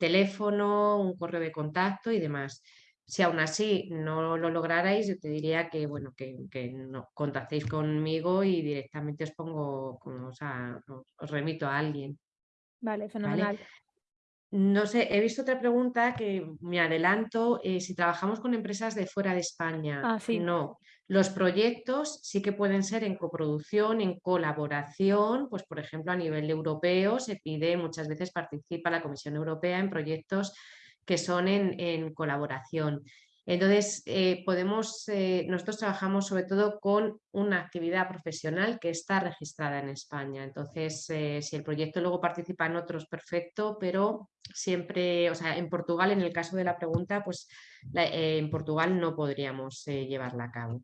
teléfono, un correo de contacto y demás. Si aún así no lo lograrais, yo te diría que, bueno, que, no, contactéis conmigo y directamente os pongo, o sea, os remito a alguien. Vale, fenomenal. No sé, he visto otra pregunta que me adelanto, eh, si trabajamos con empresas de fuera de España. Ah, sí. No, los proyectos sí que pueden ser en coproducción, en colaboración, pues por ejemplo a nivel europeo se pide, muchas veces participa la Comisión Europea en proyectos que son en, en colaboración. Entonces, eh, podemos, eh, nosotros trabajamos sobre todo con una actividad profesional que está registrada en España. Entonces, eh, si el proyecto luego participa en otros, perfecto, pero siempre, o sea, en Portugal, en el caso de la pregunta, pues en Portugal no podríamos llevarla a cabo.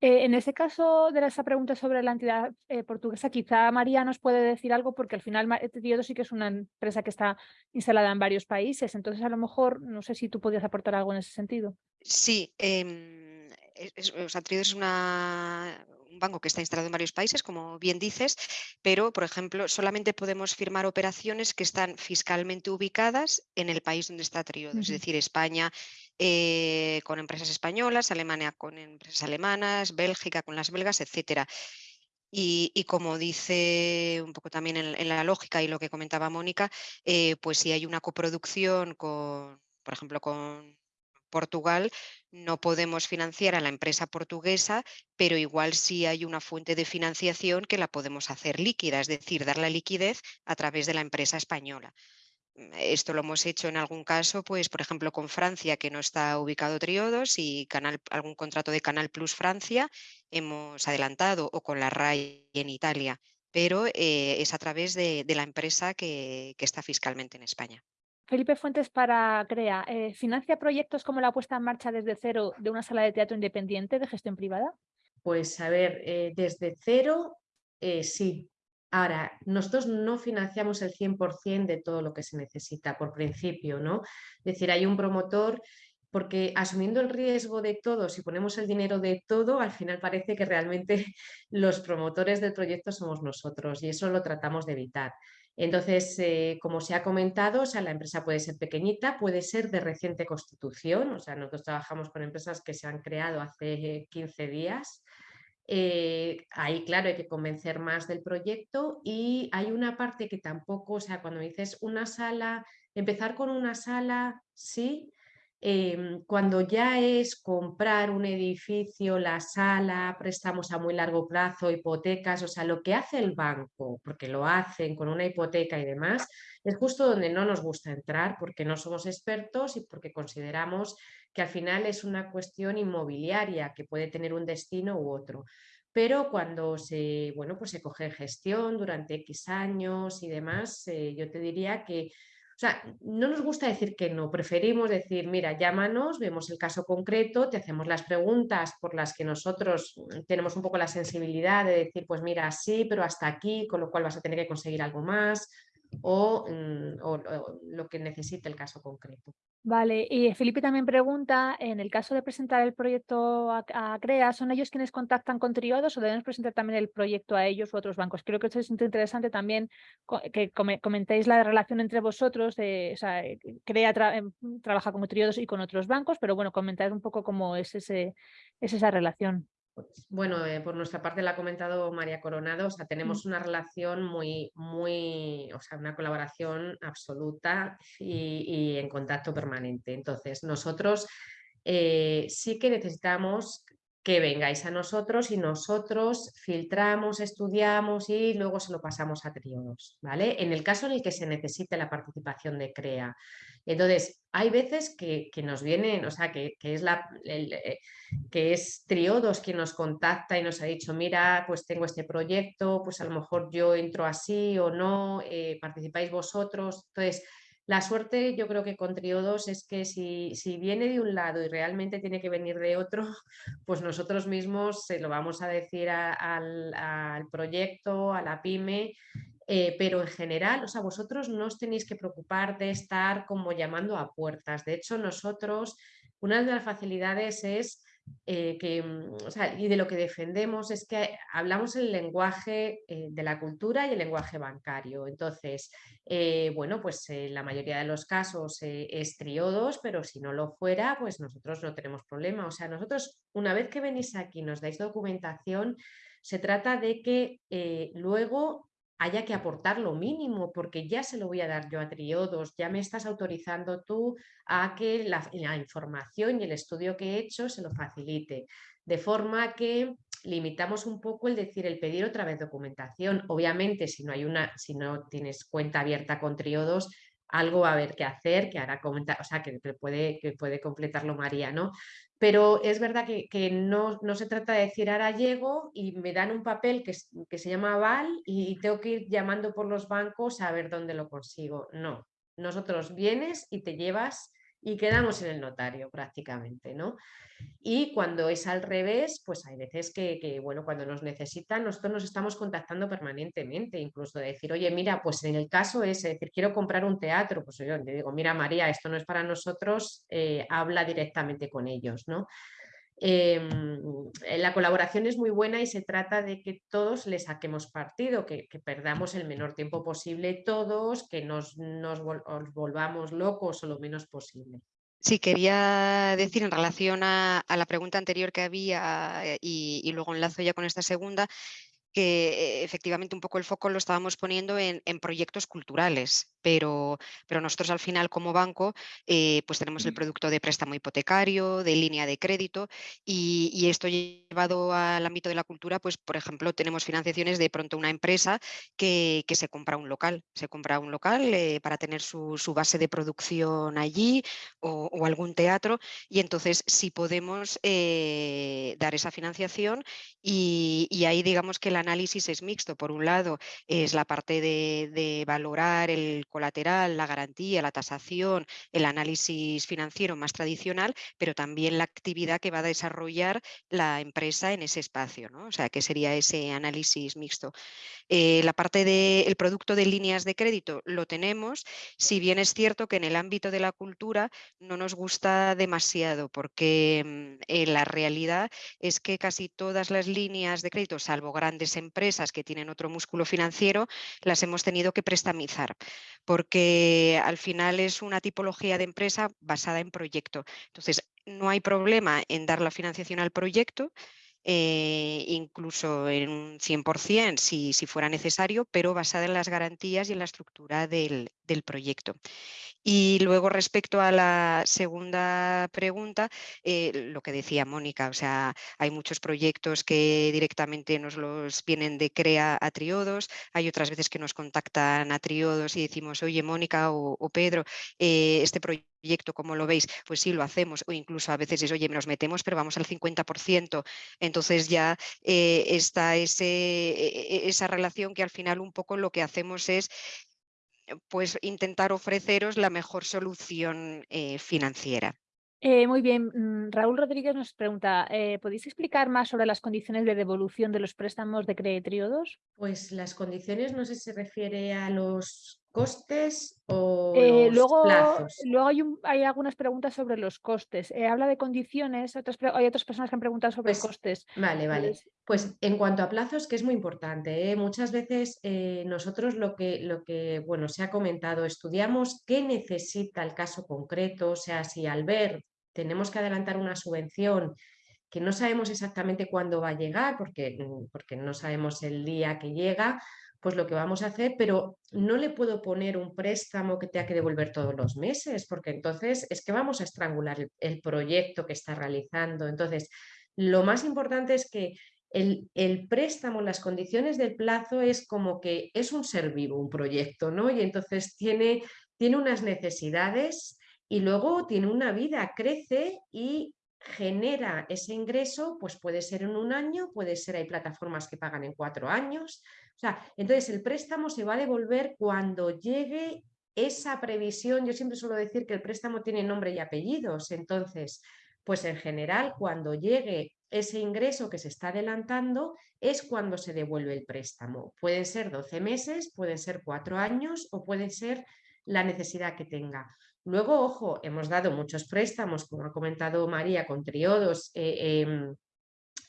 Eh, en ese caso de esa pregunta sobre la entidad eh, portuguesa, quizá María nos puede decir algo porque al final Tríodo sí que es una empresa que está instalada en varios países, entonces a lo mejor no sé si tú podías aportar algo en ese sentido. Sí, eh, es, o sea, es una, un banco que está instalado en varios países, como bien dices, pero, por ejemplo, solamente podemos firmar operaciones que están fiscalmente ubicadas en el país donde está Triodo, es decir, España, eh, con empresas españolas, Alemania con empresas alemanas, Bélgica con las belgas, etcétera. Y, como dice un poco también en, la lógica y lo que comentaba Mónica, eh, pues si hay una coproducción con, por ejemplo, con Portugal, no podemos financiar a la empresa portuguesa, pero igual sí hay una fuente de financiación que la podemos hacer líquida, es decir, dar la liquidez a través de la empresa española. Esto lo hemos hecho en algún caso, pues por ejemplo con Francia, que no está ubicado Triodos, y canal, algún contrato de Canal Plus Francia hemos adelantado, o con la RAI en Italia, pero eh, es a través de, la empresa que, está fiscalmente en España. Felipe Fuentes para CREA, eh, ¿financia proyectos como la puesta en marcha desde cero de una sala de teatro independiente de gestión privada? Pues a ver, eh, desde cero sí, Ahora, nosotros no financiamos el 100% de todo lo que se necesita por principio, ¿no? Es decir, hay un promotor porque asumiendo el riesgo de todo, si ponemos el dinero de todo, al final parece que realmente [LAUGHS] los promotores del proyecto somos nosotros y eso lo tratamos de evitar. Entonces, eh, como se ha comentado, o sea, la empresa puede ser pequeñita, puede ser de reciente constitución, o sea, nosotros trabajamos con empresas que se han creado hace 15 días, eh, ahí, claro, hay que convencer más del proyecto y hay una parte que tampoco, o sea, cuando dices una sala, empezar con una sala, sí, em, cuando ya es comprar un edificio, la sala, préstamos a muy largo plazo, hipotecas, o sea, lo que hace el banco, porque lo hacen con una hipoteca y demás, es justo donde no nos gusta entrar porque no somos expertos y porque consideramos que al final es una cuestión inmobiliaria que puede tener un destino u otro. Pero cuando se, bueno, pues se coge gestión durante X años y demás, eh, yo te diría que sea, no nos gusta decir que no, preferimos decir, mira, llámanos, vemos el caso concreto, te hacemos las preguntas por las que nosotros tenemos un poco la sensibilidad de decir, pues mira, sí, pero hasta aquí, con lo cual vas a tener que conseguir algo más, Mm, o, lo que necesite el caso concreto. Vale, y Felipe también pregunta, en el caso de presentar el proyecto a, CREA, ¿son ellos quienes contactan con Triodos o debemos presentar también el proyecto a ellos u otros bancos? Creo que esto es interesante también que comentéis la relación entre vosotros, de, eh, CREA em, trabaja con Triodos y con otros bancos, pero bueno, comentar un poco cómo es, ese, es esa relación. Pues, bueno, eh, por nuestra parte la ha comentado María Coronado, o sea, mm. tenemos una relación muy, muy, o sea, una colaboración absoluta y, en contacto permanente. Entonces, nosotros eh, sí que necesitamos que vengáis a nosotros y nosotros filtramos, estudiamos y luego se lo pasamos a triodos, ¿vale? En el caso en el que se necesite la participación de CREA. Entonces, hay veces que, nos vienen, o sea, que, es la, eh, que es Triodos quien nos contacta y nos ha dicho, mira, pues tengo este proyecto, pues a lo mejor yo entro así o no, eh, participáis vosotros. Entonces, la suerte yo creo que con Triodos es que si, viene de un lado y realmente tiene que venir de otro, [LAUGHS] pues nosotros mismos se lo vamos a decir al, proyecto, a la pyme, eh, pero en general, o vosotros no os tenéis que preocupar de estar como llamando a puertas. De hecho, nosotros, una de las facilidades es eh, que, mm, y de lo que defendemos es que hablamos el lenguaje eh, de la cultura y el lenguaje bancario. Entonces, eh, bueno, pues en la mayoría de los casos es triodos, pero si no lo fuera, pues nosotros no tenemos problema. O sea, nosotros una vez que venís aquí, nos dais documentación, se trata de que luego haya que aportar lo mínimo, porque ya se lo voy a dar yo a Triodos, ya me estás autorizando tú a que la, información y el estudio que he hecho se lo facilite. De forma que limitamos un poco el decir, el pedir otra vez documentación. Obviamente, si no, hay una, si no tienes cuenta abierta con Triodos, algo va a haber que hacer, que hará comentar, o sea, que puede, que puede completarlo María, ¿no? Pero es verdad que, no, se trata de decir ahora llego y me dan un papel que, que se llama aval y tengo que ir llamando por los bancos a ver dónde lo consigo. No, nosotros vienes y te llevas y quedamos en el notario prácticamente, ¿no? Y cuando es al revés, pues hay veces que, bueno, cuando nos necesitan, nosotros nos estamos contactando permanentemente, incluso de decir, oye, mira, pues en el caso es decir, quiero comprar un teatro, pues yo le digo, mira María, esto no es para nosotros, eh, habla directamente con ellos, ¿no? Em, la colaboración es muy buena y se trata de que todos le saquemos partido, que, perdamos el menor tiempo posible todos, que nos, volvamos locos o lo menos posible. Sí, quería decir en relación a, la pregunta anterior que había eh, y, luego enlazo ya con esta segunda, que eh, efectivamente un poco el foco lo estábamos poniendo en, proyectos culturales, pero, pero nosotros al final como banco eh, pues tenemos el producto de préstamo hipotecario, de línea de crédito y, esto llevado al ámbito de la cultura, pues por ejemplo tenemos financiaciones de pronto una empresa que, se compra un local, se compra un local eh, para tener su, base de producción allí o, algún teatro y entonces si podemos eh, dar esa financiación y, ahí digamos que el análisis es mixto. Por un lado es la parte de, de valorar el colateral, la garantía, la tasación, el análisis financiero más tradicional, pero también la actividad que va a desarrollar la empresa en ese espacio, ¿no? O sea, que sería ese análisis mixto. Eh, la parte del producto de líneas de crédito lo tenemos, si bien es cierto que en el ámbito de la cultura no nos gusta demasiado, porque mm, eh, la realidad es que casi todas las líneas de crédito, salvo grandes empresas que tienen otro músculo financiero, las hemos tenido que prestamizar, porque al final es una tipología de empresa basada en proyecto. Entonces, no hay problema en dar la financiación al proyecto, eh, incluso en un 100% si, fuera necesario, pero basada en las garantías y en la estructura del proyecto. Y luego respecto a la segunda pregunta, eh, lo que decía Mónica, o sea, hay muchos proyectos que directamente nos los vienen de CREA a Triodos, hay otras veces que nos contactan a Triodos y decimos, oye Mónica o, Pedro, eh, este proyecto ¿cómo lo veis? Pues sí, lo hacemos, o incluso a veces es, oye, nos metemos, pero vamos al 50%. Entonces ya eh, está ese, e, e, esa relación que al final un poco lo que hacemos es pues intentar ofreceros la mejor solución eh, financiera. Eh, muy bien, mm, Raúl Rodríguez nos pregunta, eh, ¿podéis explicar más sobre las condiciones de devolución de los préstamos de Creetriodos? Pues las condiciones, no sé si se refiere a los costes o eh, los luego, plazos. Luego hay, hay, algunas preguntas sobre los costes. habla de condiciones, otras, hay otras personas que han preguntado sobre pues, costes. Vale, vale. Pues en cuanto a plazos, que es muy importante, muchas veces nosotros lo que, lo que, bueno, se ha comentado, estudiamos qué necesita el caso concreto, o sea, si al ver tenemos que adelantar una subvención que no sabemos exactamente cuándo va a llegar, porque, mm, porque no sabemos el día que llega, pues lo que vamos a hacer, pero no le puedo poner un préstamo que tenga que devolver todos los meses, porque entonces es que vamos a estrangular el, proyecto que está realizando. Entonces, lo más importante es que el, el, préstamo, las condiciones del plazo es como que es un ser vivo, un proyecto, ¿no? Y entonces tiene, tiene unas necesidades y luego tiene una vida, crece y genera ese ingreso, pues puede ser en un año, puede ser, hay plataformas que pagan en cuatro años, o sea, entonces el préstamo se va a devolver cuando llegue esa previsión, yo siempre suelo decir que el préstamo tiene nombre y apellidos, entonces, pues en general cuando llegue ese ingreso que se está adelantando es cuando se devuelve el préstamo. Pueden ser 12 meses, pueden ser cuatro años o puede ser la necesidad que tenga. Luego, ojo, hemos dado muchos préstamos, como ha comentado María, con triodos, eh, em,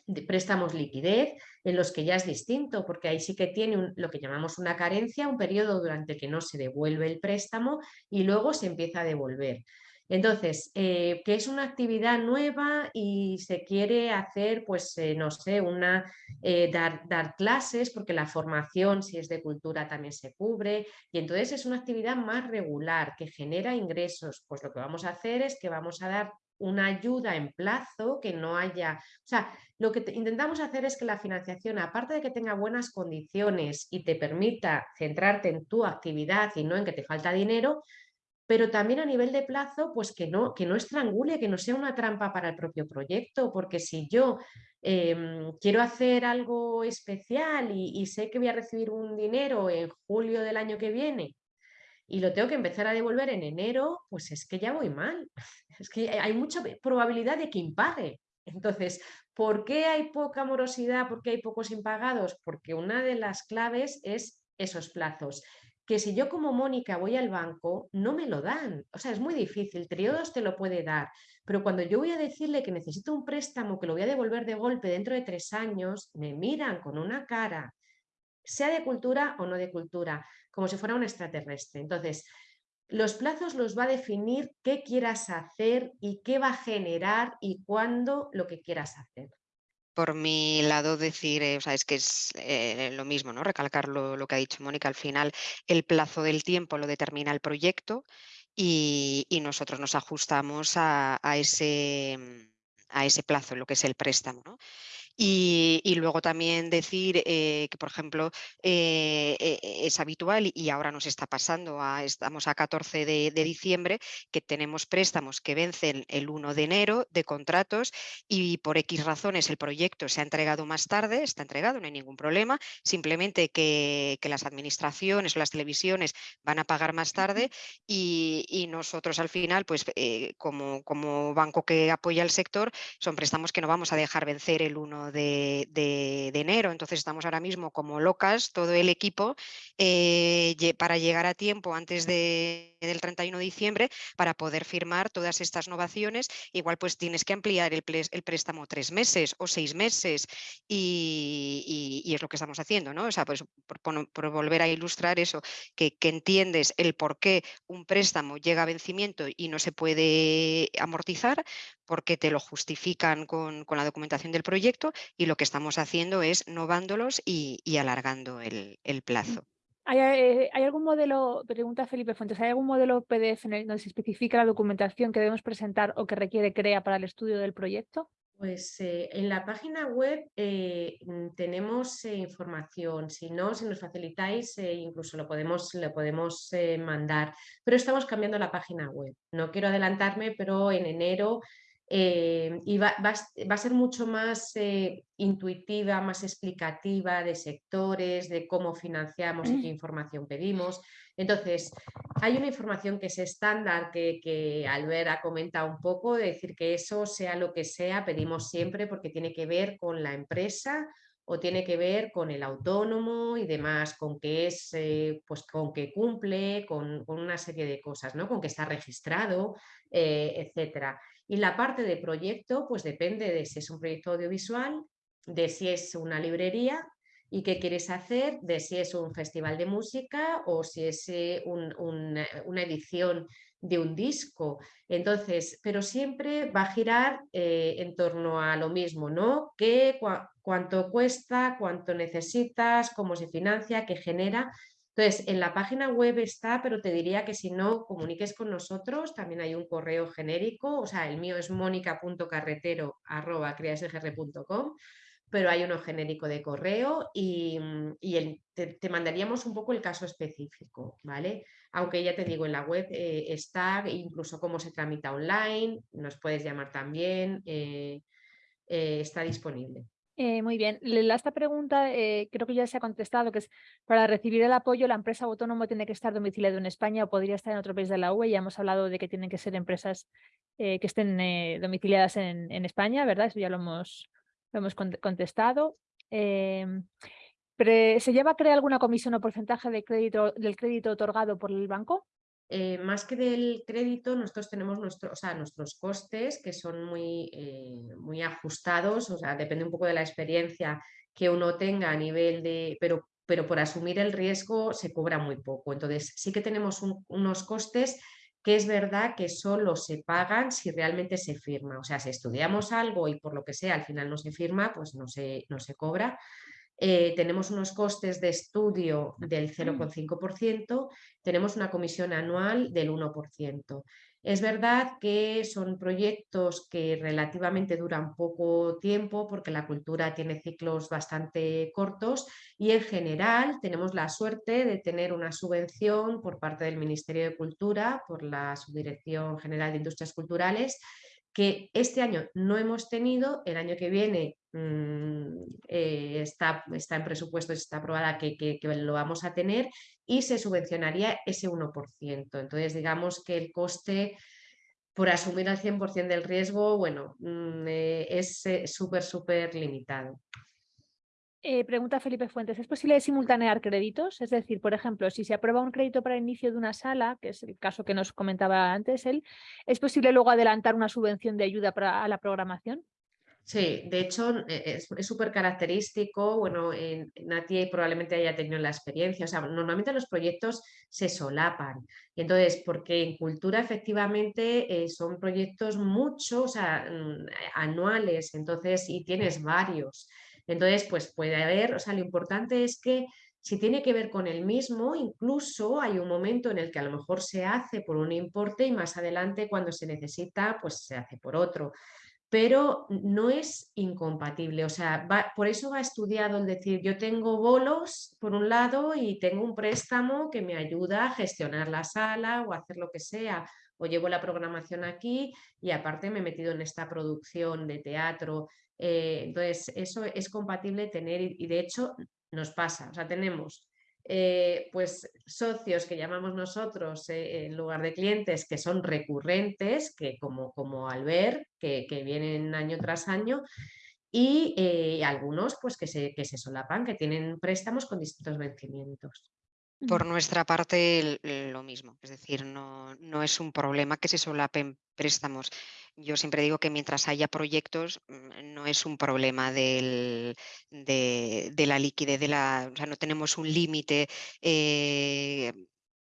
de préstamos liquidez, en los que ya es distinto, porque ahí sí que tiene lo que llamamos una carencia, un periodo durante que no se devuelve el préstamo y luego se empieza a devolver. Entonces, eh, que es una actividad nueva y se quiere hacer, pues, eh, no sé, una, eh, dar, dar, clases, porque la formación, si es de cultura, también se cubre, y entonces es una actividad más regular, que genera ingresos. Pues lo que vamos a hacer es que vamos a dar una ayuda en plazo, que no haya... O sea, lo que intentamos hacer es que la financiación, aparte de que tenga buenas condiciones y te permita centrarte en tu actividad y no en que te falta dinero, pero también a nivel de plazo, pues que no, que no estrangule, que no sea una trampa para el propio proyecto, porque si yo em, quiero hacer algo especial y, sé que voy a recibir un dinero en julio del año que viene y lo tengo que empezar a devolver en enero, pues es que ya voy mal. [LAUGHS] Es que hay mucha probabilidad de que impague. Entonces, ¿por qué hay poca morosidad? ¿Por qué hay pocos impagados? Porque una de las claves es esos plazos que si yo como Mónica voy al banco, no me lo dan. O sea, es muy difícil, Triodos te lo puede dar, pero cuando yo voy a decirle que necesito un préstamo que lo voy a devolver de golpe dentro de tres años, me miran con una cara, sea de cultura o no de cultura, como si fuera un extraterrestre. Entonces, los plazos los va a definir qué quieras hacer y qué va a generar y cuándo lo que quieras hacer. por mi lado decir, eh, o sea, es que es eh, lo mismo, ¿no? Recalcar lo, que ha dicho Mónica, al final el plazo del tiempo lo determina el proyecto y, nosotros nos ajustamos a, ese, a ese plazo, lo que es el préstamo. ¿no? Y, luego también decir eh, que, por ejemplo, eh, eh, es habitual y ahora nos está pasando, estamos a 14 de, diciembre, que tenemos préstamos que vencen el 1 de enero de contratos y por X razones el proyecto se ha entregado más tarde, está entregado, no hay ningún problema, simplemente que, las administraciones o las televisiones van a pagar más tarde y, nosotros al final, pues como, como banco que apoya el sector, son préstamos que no vamos a dejar vencer el 1 de, enero. Entonces estamos ahora mismo como locas, todo el equipo, eh, para llegar a tiempo antes del 31 de diciembre para poder firmar todas estas novaciones. Igual pues tienes que ampliar el, préstamo tres meses o seis meses y, es lo que estamos haciendo, ¿no? O sea, pues por, volver a ilustrar eso, que, que entiendes el por qué un préstamo llega a vencimiento y no se puede amortizar, porque te lo justifican con, la documentación del proyecto y lo que estamos haciendo es novándolos y, alargando el, plazo. Eh, ¿Hay, algún modelo, pregunta Felipe Fuentes, ¿hay algún modelo PDF donde se especifica la documentación que debemos presentar o que requiere CREA para el estudio del proyecto? Pues eh, en la página web eh, mm, tenemos información, si no, si nos facilitáis, incluso lo podemos, lo podemos mandar, pero estamos cambiando la página web. No quiero adelantarme, pero en enero eh, y va, a ser mucho más eh, intuitiva, más explicativa de sectores, de cómo financiamos y qué mm. información pedimos. Entonces, hay una información que es estándar que, que Albert ha comentado un poco, de decir que eso sea lo que sea, pedimos siempre porque tiene que ver con la empresa o tiene que ver con el autónomo y demás, con que es, eh, pues con que cumple, con, una serie de cosas, ¿no? Con que está registrado, etcétera. Y la parte de proyecto, pues depende de si es un proyecto audiovisual, de si es una librería y qué quieres hacer, de si es un festival de música o si es eh, una edición de un disco. Entonces, pero siempre va a girar eh, en torno a lo mismo, ¿no? ¿Qué, cuánto cuesta, cuánto necesitas, cómo se financia, qué genera entonces, en la página web está, pero te diría que si no comuniques con nosotros, también hay un correo genérico, o sea, el mío es mónica.carretero.com, pero hay uno genérico de correo y, te, mandaríamos un poco el caso específico, ¿vale? Aunque ya te digo, en la web eh, está incluso cómo se tramita online, nos puedes llamar también, eh, eh, está disponible. Eh, muy bien. Esta pregunta eh, creo que ya se ha contestado, que es para recibir el apoyo la empresa autónoma tiene que estar domiciliada en España o podría estar en otro país de la UE. Ya hemos hablado de que tienen que ser empresas eh, que estén domiciliadas en, España, ¿verdad? Eso ya lo hemos, hemos contestado. Em, ¿Se lleva a crear alguna comisión o porcentaje de crédito, del crédito otorgado por el banco? Eh, más que del crédito, nosotros tenemos nuestro, nuestros costes que son muy, eh, muy ajustados, o sea, depende un poco de la experiencia que uno tenga a nivel de, pero, pero por asumir el riesgo se cobra muy poco. Entonces, sí que tenemos unos costes que es verdad que solo se pagan si realmente se firma. O sea, si estudiamos algo y por lo que sea al final no se firma, pues no se, no se cobra. Eh, tenemos unos costes de estudio del 0,5%, mm. tenemos una comisión anual del 1%. Es verdad que son proyectos que relativamente duran poco tiempo porque la cultura tiene ciclos bastante cortos y en general tenemos la suerte de tener una subvención por parte del Ministerio de Cultura, por la Subdirección General de Industrias Culturales, que este año no hemos tenido, el año que viene mm, eh, está, está, en presupuesto, está aprobada que, que, lo vamos a tener y se subvencionaría ese 1%. Entonces, digamos que el coste por asumir al 100% del riesgo, bueno, mm, eh, es eh, súper, súper limitado. Eh, pregunta Felipe Fuentes, ¿es posible simultanear créditos? Es decir, por ejemplo, si se aprueba un crédito para el inicio de una sala, que es el caso que nos comentaba antes él, ¿es posible luego adelantar una subvención de ayuda para, a la programación? Sí, de hecho e, es súper característico, bueno, en, Nati probablemente haya tenido la experiencia, o sea, normalmente los proyectos se solapan, y entonces, porque en cultura efectivamente eh, son proyectos mucho, o sea, mm, anuales, entonces, y tienes varios, entonces, pues puede haber, o sea, lo importante es que si tiene que ver con el mismo, incluso hay un momento en el que a lo mejor se hace por un importe y más adelante cuando se necesita, pues se hace por otro. Pero no es incompatible, o sea, por eso va estudiado el decir, yo tengo bolos por un lado y tengo un préstamo que me ayuda a gestionar la sala o hacer lo que sea, o llevo la programación aquí y aparte me he metido en esta producción de teatro, eh, entonces eso es compatible tener y de hecho nos pasa, o sea, tenemos eh, pues socios que llamamos nosotros eh, en lugar de clientes que son recurrentes, que como, como Albert, que, que vienen año tras año, y algunos pues que se, que se solapan, que tienen préstamos con distintos vencimientos. Por nuestra parte, lo mismo, es decir, no, no, es un problema que se solapen préstamos. Yo siempre digo que mientras haya proyectos, mm, no es un problema del, de, la liquidez, de la, o sea, no tenemos un límite. Eh,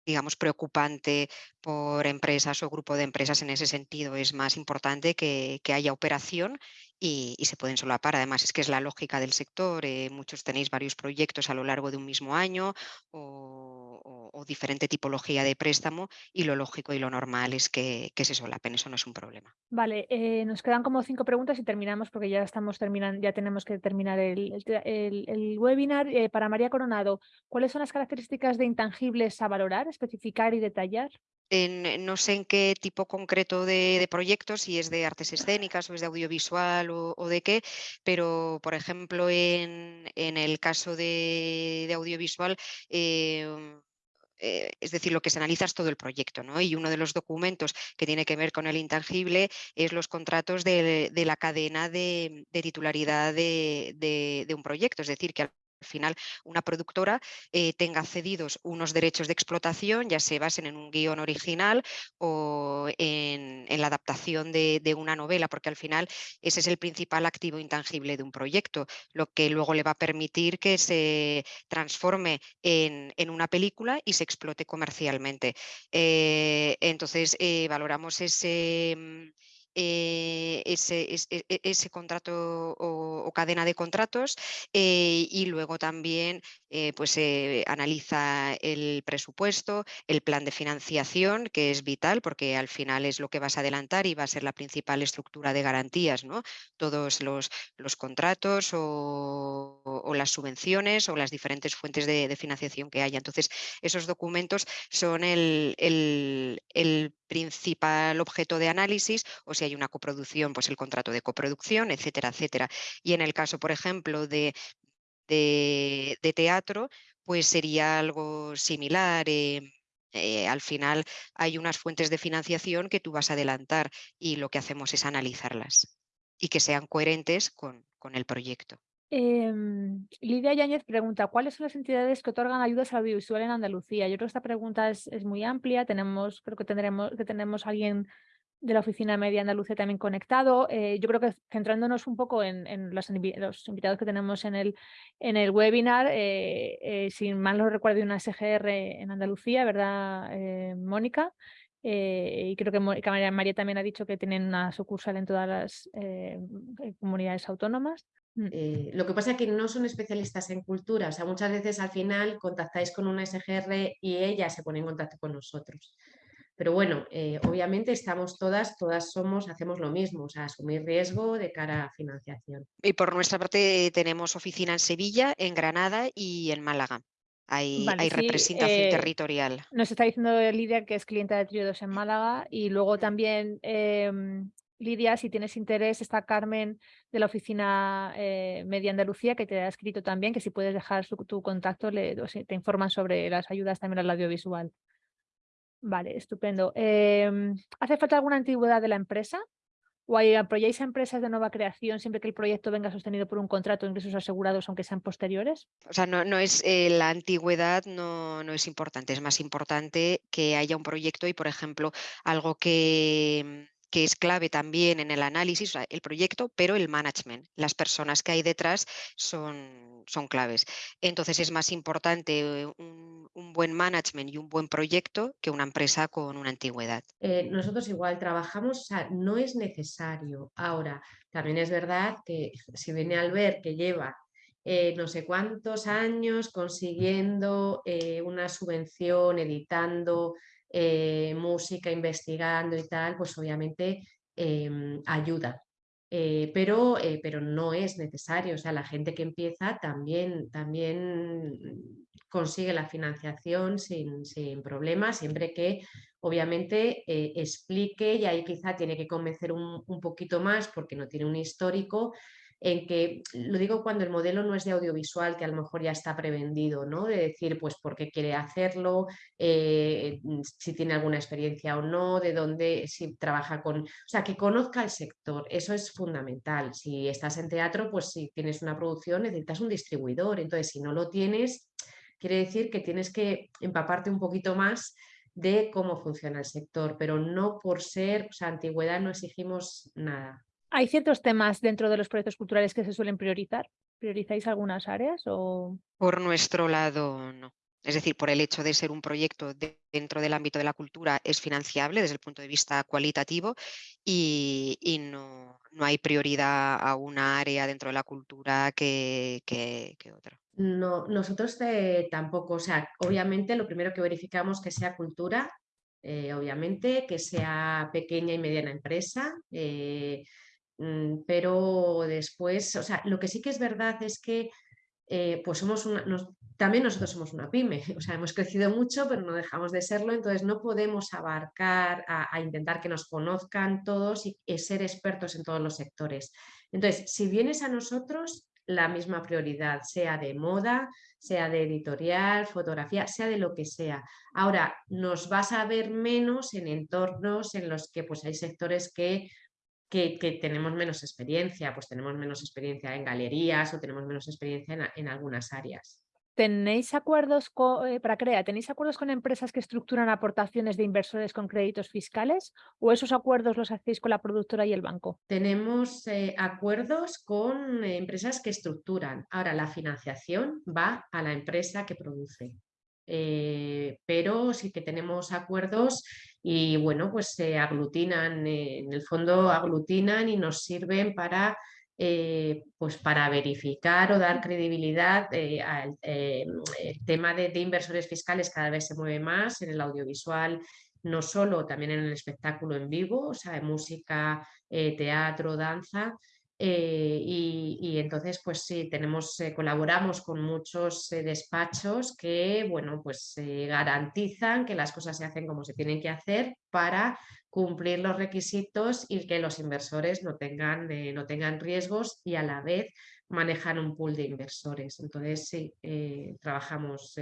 digamos, preocupante por empresas o grupo de empresas en ese sentido. Es más importante que, que haya operación y, se pueden solapar. Además, es que es la lógica del sector. Eh, muchos tenéis varios proyectos a lo largo de un mismo año o, diferente tipología de préstamo y lo lógico y lo normal es que, se solapen. Eso no es un problema. Vale, eh, nos quedan como cinco preguntas y terminamos porque ya estamos terminando, ya tenemos que terminar el, webinar. Eh, para María Coronado, ¿cuáles son las características de intangibles a valorar, especificar y detallar? No sé en qué tipo concreto de, proyectos, si es de artes escénicas o es de audiovisual o, de qué, pero por ejemplo en, el caso de, audiovisual, em, eh, es decir, lo que se analiza es todo el proyecto, ¿no? Y uno de los documentos que tiene que ver con el intangible es los contratos de, la cadena de, titularidad de, un proyecto, es decir, que al final una productora eh, tenga cedidos unos derechos de explotación, ya se basen en un guion original o en, la adaptación de, una novela, porque al final ese es el principal activo intangible de un proyecto, lo que luego le va a permitir que se transforme en, una película y se explote comercialmente. Eh, entonces, eh, valoramos ese mm, eh, ese, e, e, ese, contrato o, cadena de contratos eh, y luego también eh, pues, analiza el presupuesto, el plan de financiación, que es vital porque al final es lo que vas a adelantar y va a ser la principal estructura de garantías, ¿no? todos los, los contratos o, las subvenciones o las diferentes fuentes de, financiación que haya. Entonces, esos documentos son el, el, el principal objeto de análisis o hay una coproducción, pues el contrato de coproducción, etcétera, etcétera. Y en el caso, por ejemplo, de, de, teatro, pues sería algo similar. Eh, eh, al final hay unas fuentes de financiación que tú vas a adelantar y lo que hacemos es analizarlas y que sean coherentes con, con el proyecto. Em, Lidia Yáñez pregunta, ¿cuáles son las entidades que otorgan ayudas al audiovisual en Andalucía? Yo creo que esta pregunta es, muy amplia, tenemos, creo que tendremos que tenemos alguien de la Oficina Media Andalucía también conectado. Eh, yo creo que centrándonos un poco en, los, invitados que tenemos en el, en el webinar, eh, eh, si mal no recuerdo, una SGR en Andalucía, ¿verdad, Mónica? y creo que María, también ha dicho que tienen una sucursal en todas las comunidades autónomas. Mm. Eh, lo que pasa es que no son especialistas en cultura, o sea, muchas veces al final contactáis con una SGR y ella se pone en contacto con nosotros. Pero bueno, eh, obviamente estamos todas, todas somos, hacemos lo mismo, o sea, asumir riesgo de cara a financiación. Y por nuestra parte tenemos oficina en Sevilla, en Granada y en Málaga. Hay, hay representación eh, territorial. Nos está diciendo Lidia que es clienta de Trio en Málaga y luego también em, Lidia, si tienes interés, está Carmen de la oficina eh, Media Andalucía que te ha escrito también, que si puedes dejar tu contacto le, te informan sobre las ayudas también al audiovisual. Vale, estupendo. Em, ¿Hace falta alguna antigüedad de la empresa? ¿O apoyáis a empresas de nueva creación siempre que el proyecto venga sostenido por un contrato de ingresos asegurados, aunque sean posteriores? O sea, no, no es eh, la antigüedad no, no es importante, es más importante que haya un proyecto y, por ejemplo, algo que que es clave también en el análisis, el proyecto, pero el management, las personas que hay detrás son, son claves. Entonces es más importante un, buen management y un buen proyecto que una empresa con una antigüedad. Eh, nosotros igual trabajamos, o sea, no es necesario. Ahora, también es verdad que si viene al ver que lleva eh, no sé cuántos años consiguiendo eh, una subvención, editando eh, música, investigando y tal, pues obviamente em, ayuda. pero, pero no es necesario, o sea, la gente que empieza también, también consigue la financiación sin, sin problemas, siempre que obviamente explique y ahí quizá tiene que convencer un, un poquito más porque no tiene un histórico, en que, lo digo cuando el modelo no es de audiovisual, que a lo mejor ya está prevendido, ¿no? De decir, pues, por qué quiere hacerlo, eh, mm, si tiene alguna experiencia o no, de dónde, si trabaja con... O sea, que conozca el sector, eso es fundamental. Si estás en teatro, pues si tienes una producción necesitas un distribuidor, entonces si no lo tienes, quiere decir que tienes que empaparte un poquito más de cómo funciona el sector, pero no por ser, o sea, antigüedad no exigimos nada. ¿Hay ciertos temas dentro de los proyectos culturales que se suelen priorizar? ¿Priorizáis algunas áreas? O... Por nuestro lado, no. Es decir, por el hecho de ser un proyecto dentro del ámbito de la cultura es financiable desde el punto de vista cualitativo y, no, hay prioridad a una área dentro de la cultura que, otra. No, nosotros eh, tampoco, o sea, obviamente lo primero que verificamos que sea cultura, eh, obviamente, que sea pequeña y mediana empresa, eh, Mm, pero después, o sea, lo que sí que es verdad es que eh, pues somos también nosotros somos una pyme, [LAUGHS] o sea, hemos crecido mucho, pero no dejamos de serlo, entonces no podemos abarcar a, intentar que nos conozcan todos y, ser expertos en todos los sectores. Entonces, si vienes a nosotros, la misma prioridad, sea de moda, sea de editorial, fotografía, sea de lo que sea. Ahora, nos vas a ver menos en entornos en los que pues, hay sectores que que, tenemos menos experiencia, pues tenemos menos experiencia en galerías o tenemos menos experiencia en, algunas áreas. ¿Tenéis acuerdos eh, para CREA? ¿Tenéis acuerdos con empresas que estructuran aportaciones de inversores con créditos fiscales o esos acuerdos los hacéis con la productora y el banco? Tenemos eh, acuerdos con eh, empresas que estructuran. Ahora la financiación va a la empresa que produce. Eh, pero sí que tenemos acuerdos y bueno, pues se aglutinan, eh, en el fondo aglutinan y nos sirven para, eh, pues para verificar o dar credibilidad al tema de, de, inversores fiscales cada vez se mueve más en el audiovisual, no solo, también en el espectáculo en vivo, o sea, música, teatro, danza, eh, y, entonces, pues sí, tenemos, eh, colaboramos con muchos eh, despachos que, bueno, pues garantizan que las cosas se hacen como se tienen que hacer para cumplir los requisitos y que los inversores no tengan, no tengan riesgos y a la vez manejan un pool de inversores. Entonces, sí, trabajamos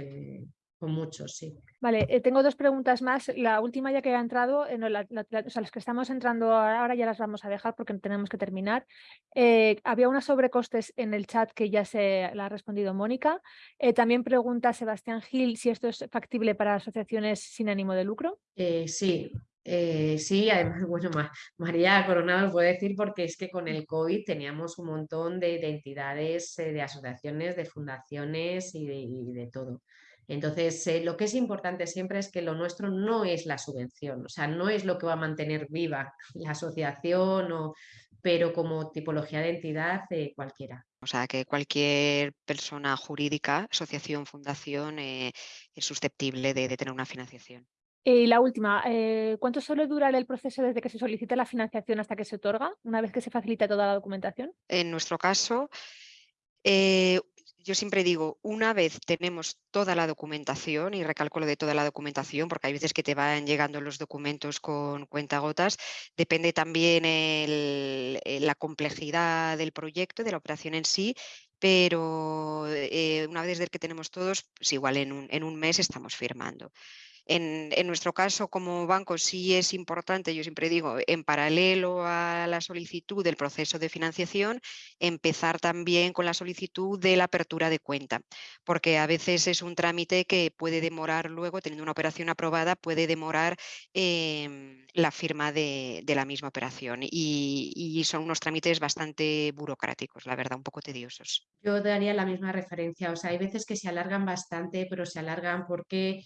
muchos, sí. Vale, eh, tengo dos preguntas más. La última ya que ha entrado, eh, o sea, las que estamos entrando ahora ya las vamos a dejar porque tenemos que terminar. Eh, había unas sobrecostes en el chat que ya se la ha respondido Mónica. también pregunta Sebastián Gil si esto es factible para asociaciones sin ánimo de lucro. sí, sí, además, [LAUGHS] bueno, María Coronado puede decir porque es que con el COVID teníamos un montón de, entidades, de asociaciones, de fundaciones y de todo. Entonces, eh, lo que es importante siempre es que lo nuestro no es la subvención, o sea, no es lo que va a mantener viva [LAUGHS] la asociación, o, pero como tipología de entidad eh, cualquiera. O sea, que cualquier persona jurídica, asociación, fundación, eh, es susceptible de, tener una financiación. Y la última, ¿cuánto suele durar el proceso desde que se solicita la financiación hasta que se otorga, una vez que se facilita toda la documentación? En nuestro caso, yo siempre digo, una vez tenemos toda la documentación, y recalco lo de toda la documentación, porque hay veces que te van llegando los documentos con cuentagotas, depende también eh, la complejidad del proyecto, de la operación en sí, pero eh, una vez que tenemos todos, pues igual en un mes estamos firmando. En, nuestro caso, como banco, sí es importante, yo siempre digo, en paralelo a la solicitud del proceso de financiación, empezar también con la solicitud de la apertura de cuenta, porque a veces es un trámite que puede demorar luego, teniendo una operación aprobada, puede demorar em, la firma de, la misma operación y, y son unos trámites bastante burocráticos, la verdad, un poco tediosos. Yo daría la misma referencia, o sea, hay veces que se alargan bastante, pero se alargan porque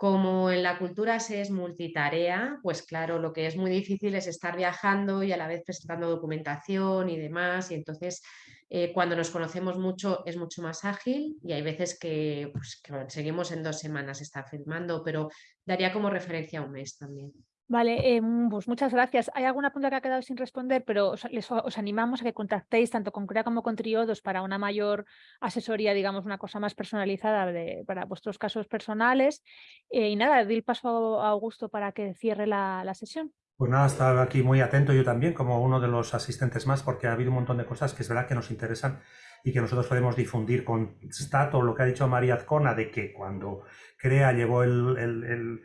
como en la cultura se es multitarea, pues claro, lo que es muy difícil es estar viajando y a la vez presentando documentación y demás. Y entonces, eh, cuando nos conocemos mucho, es mucho más ágil y hay veces que, pues, seguimos en dos semanas estar firmando, pero daría como referencia un mes también. Vale, em, pues muchas gracias. Hay alguna pregunta que ha quedado sin responder, pero os, os, animamos a que contactéis tanto con CREA como con Triodos para una mayor asesoría, digamos, una cosa más personalizada para vuestros casos personales. Eh, y nada, doy el paso a Augusto para que cierre la, la sesión. Pues nada, estaba aquí muy atento yo también, como uno de los asistentes más, porque ha habido un montón de cosas que es verdad que nos interesan y que nosotros podemos difundir con Stato, lo que ha dicho María Azcona, de que cuando CREA el el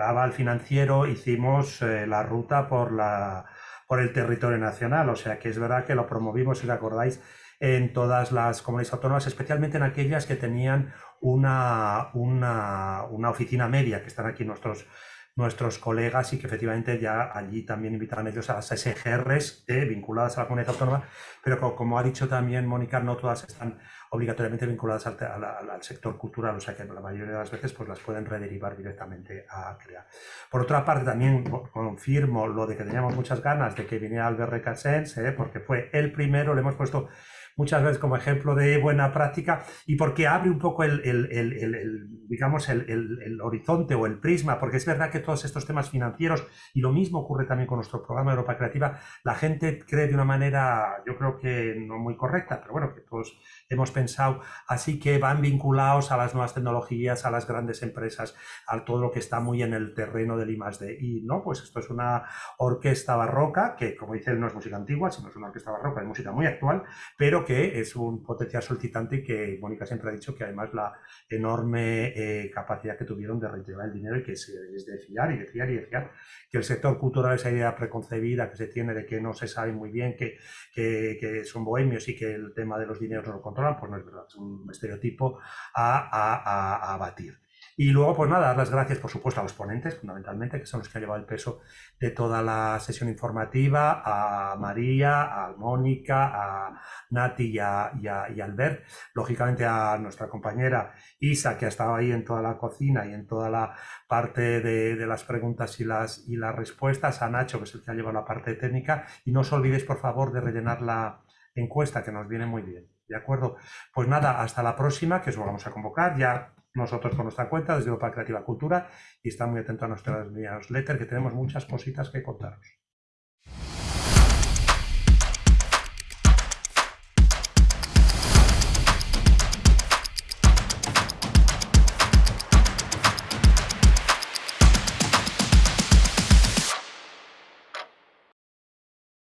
aval financiero hicimos eh, la ruta por, la, por el territorio nacional, o sea que es verdad que lo promovimos, si recordáis, en todas las comunidades autónomas, especialmente en aquellas que tenían una, una, una oficina media, que están aquí nuestros, nuestros colegas y que efectivamente ya allí también invitarán ellos a las SGRs eh, vinculadas a la comunidad autónoma, pero como, ha dicho también Mónica, no todas están obligatoriamente vinculadas al, sector cultural, o sea que la mayoría de las veces pues las pueden rederivar directamente a CREA. Por otra parte, también confirmo lo de que teníamos muchas ganas de que viniera Albert Recasens, eh, porque fue el primero, le hemos puesto muchas veces como ejemplo de buena práctica y porque abre un poco el, digamos, el, horizonte o el prisma, porque es verdad que todos estos temas financieros, y lo mismo ocurre también con nuestro programa Europa Creativa, la gente cree de una manera, yo creo que no muy correcta, pero bueno, que todos hemos pensado, así que van vinculados a las nuevas tecnologías, a las grandes empresas, a todo lo que está muy en el terreno del I+.D. Y no, pues esto es una orquesta barroca, que como dice no es música antigua, sino es una orquesta barroca, es música muy actual, pero que es un potencial solicitante y que Mónica siempre ha dicho que además la enorme eh, capacidad que tuvieron de retirar el dinero y que es, de fiar y de fiar y de fiar, que el sector cultural, esa idea preconcebida que se tiene de que no se sabe muy bien, que, que, son bohemios y que el tema de los dineros no lo controlan, pues no es verdad, es un estereotipo a, a, a, a batir. Y luego, pues nada, dar las gracias, por supuesto, a los ponentes, fundamentalmente, que son los que han llevado el peso de toda la sesión informativa, a María, a Mónica, a Nati y a, y Albert, lógicamente a nuestra compañera Isa, que ha estado ahí en toda la cocina y en toda la parte de, de, las preguntas y las, y las respuestas, a Nacho, que es el que ha llevado la parte técnica, y no os olvidéis, por favor, de rellenar la encuesta, que nos viene muy bien. ¿De acuerdo? Pues nada, hasta la próxima, que os vamos a convocar. Ya nosotros con nuestra cuenta desde Europa Creativa Cultura y está muy atento a nuestras newsletters que tenemos muchas cositas que contaros.